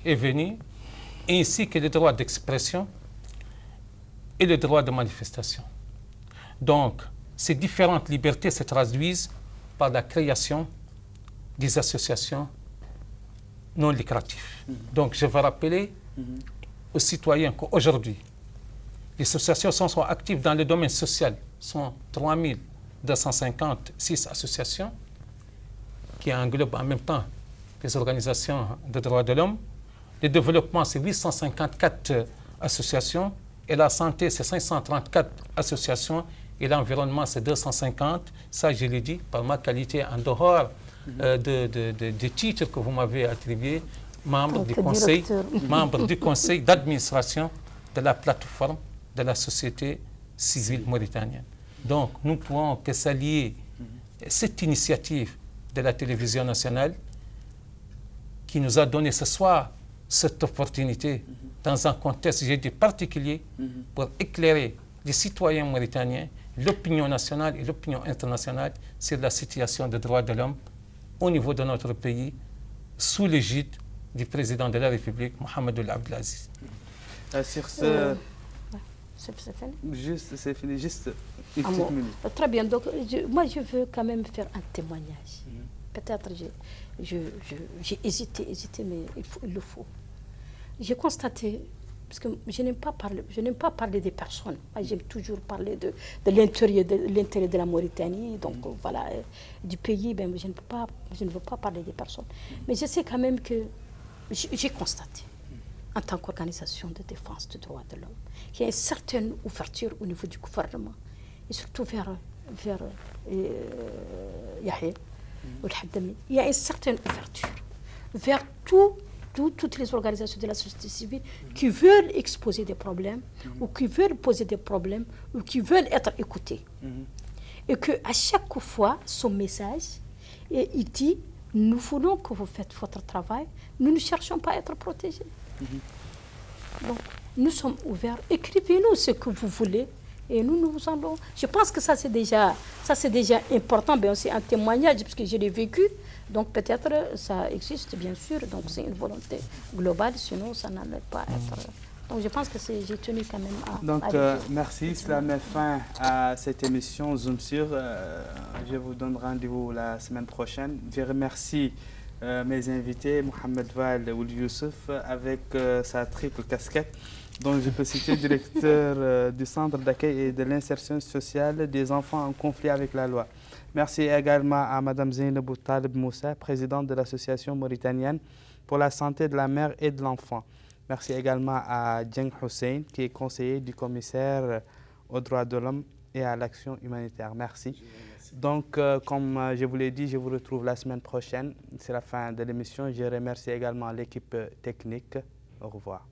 et venir, ainsi que le droit d'expression et le droit de manifestation. Donc, ces différentes libertés se traduisent par la création des associations non lucratif. Donc je veux rappeler aux citoyens qu'aujourd'hui, les associations sont actives dans le domaine social. Ce sont 3256 associations qui englobent en même temps les organisations de droits de l'homme. Le développement, c'est 854 associations. Et la santé, c'est 534 associations. Et l'environnement, c'est 250. Ça, je l'ai dit par ma qualité en dehors euh, de, titres que vous m'avez attribués, membre du conseil, membre du conseil d'administration de la plateforme de la société civile mauritanienne. Donc, nous pouvons que s'allier cette initiative de la télévision nationale qui nous a donné ce soir cette opportunité dans un contexte, j'ai dit, particulier pour éclairer les citoyens mauritaniens, l'opinion nationale et l'opinion internationale sur la situation des droits de l'homme au niveau de notre pays sous l'égide du président de la République, Mohamed Abdelaziz. Euh, sur ce... C'est fini Juste, c'est fini, juste une ah, petite minute. Très bien, donc moi je veux quand même faire un témoignage. Mhm. Peut-être j'ai hésité, hésité, mais il, faut, il le faut. J'ai constaté parce que je n'aime pas parler, je n'aime pas parler des personnes. J'aime toujours parler de, de l'intérieur de, l'intérêt de la Mauritanie, donc mm. voilà, euh, du pays. Ben, je ne peux pas, je ne veux pas parler des personnes. Mais je sais quand même que j'ai constaté, en tant qu'organisation de défense des droits de l'homme, qu'il y a une certaine ouverture au niveau du gouvernement et surtout vers vers euh, Yahya mm. Il y a une certaine ouverture vers tout toutes les organisations de la société civile qui veulent exposer des problèmes ou qui veulent poser des problèmes ou qui veulent être écoutés. Et qu'à chaque fois, son message, et il dit, nous voulons que vous faites votre travail, nous ne cherchons pas à être protégés. Donc, nous sommes ouverts. Écrivez-nous ce que vous voulez et nous, nous allons. Je pense que ça, c'est déjà, ça, c'est déjà important, bien aussi un témoignage, puisque je l'ai vécu. Donc, peut-être, ça existe, bien sûr. Donc, c'est une volonté globale, sinon, ça n'allait pas être. Donc, je pense que j'ai tenu quand même à. Donc, euh, merci. Cela met fin à cette émission Zoom sur. Euh, je vous donne rendez-vous la semaine prochaine. Je remercie. Euh, mes invités, Mohamed Val ou Youssef, avec sa triple casquette dont je peux citer directeur euh, du Centre d'accueil et de l'insertion sociale des enfants en conflit avec la loi. Merci également à Mme Zainabou Talib Moussa, présidente de l'Association mauritanienne pour la santé de la mère et de l'enfant. Merci également à Djeng Hussein, qui est conseiller du commissaire aux droits de l'homme et à l'action humanitaire. Merci. Donc, euh, comme euh, je vous l'ai dit, je vous retrouve la semaine prochaine. C'est la fin de l'émission. Je remercie également l'équipe euh, technique. Au revoir.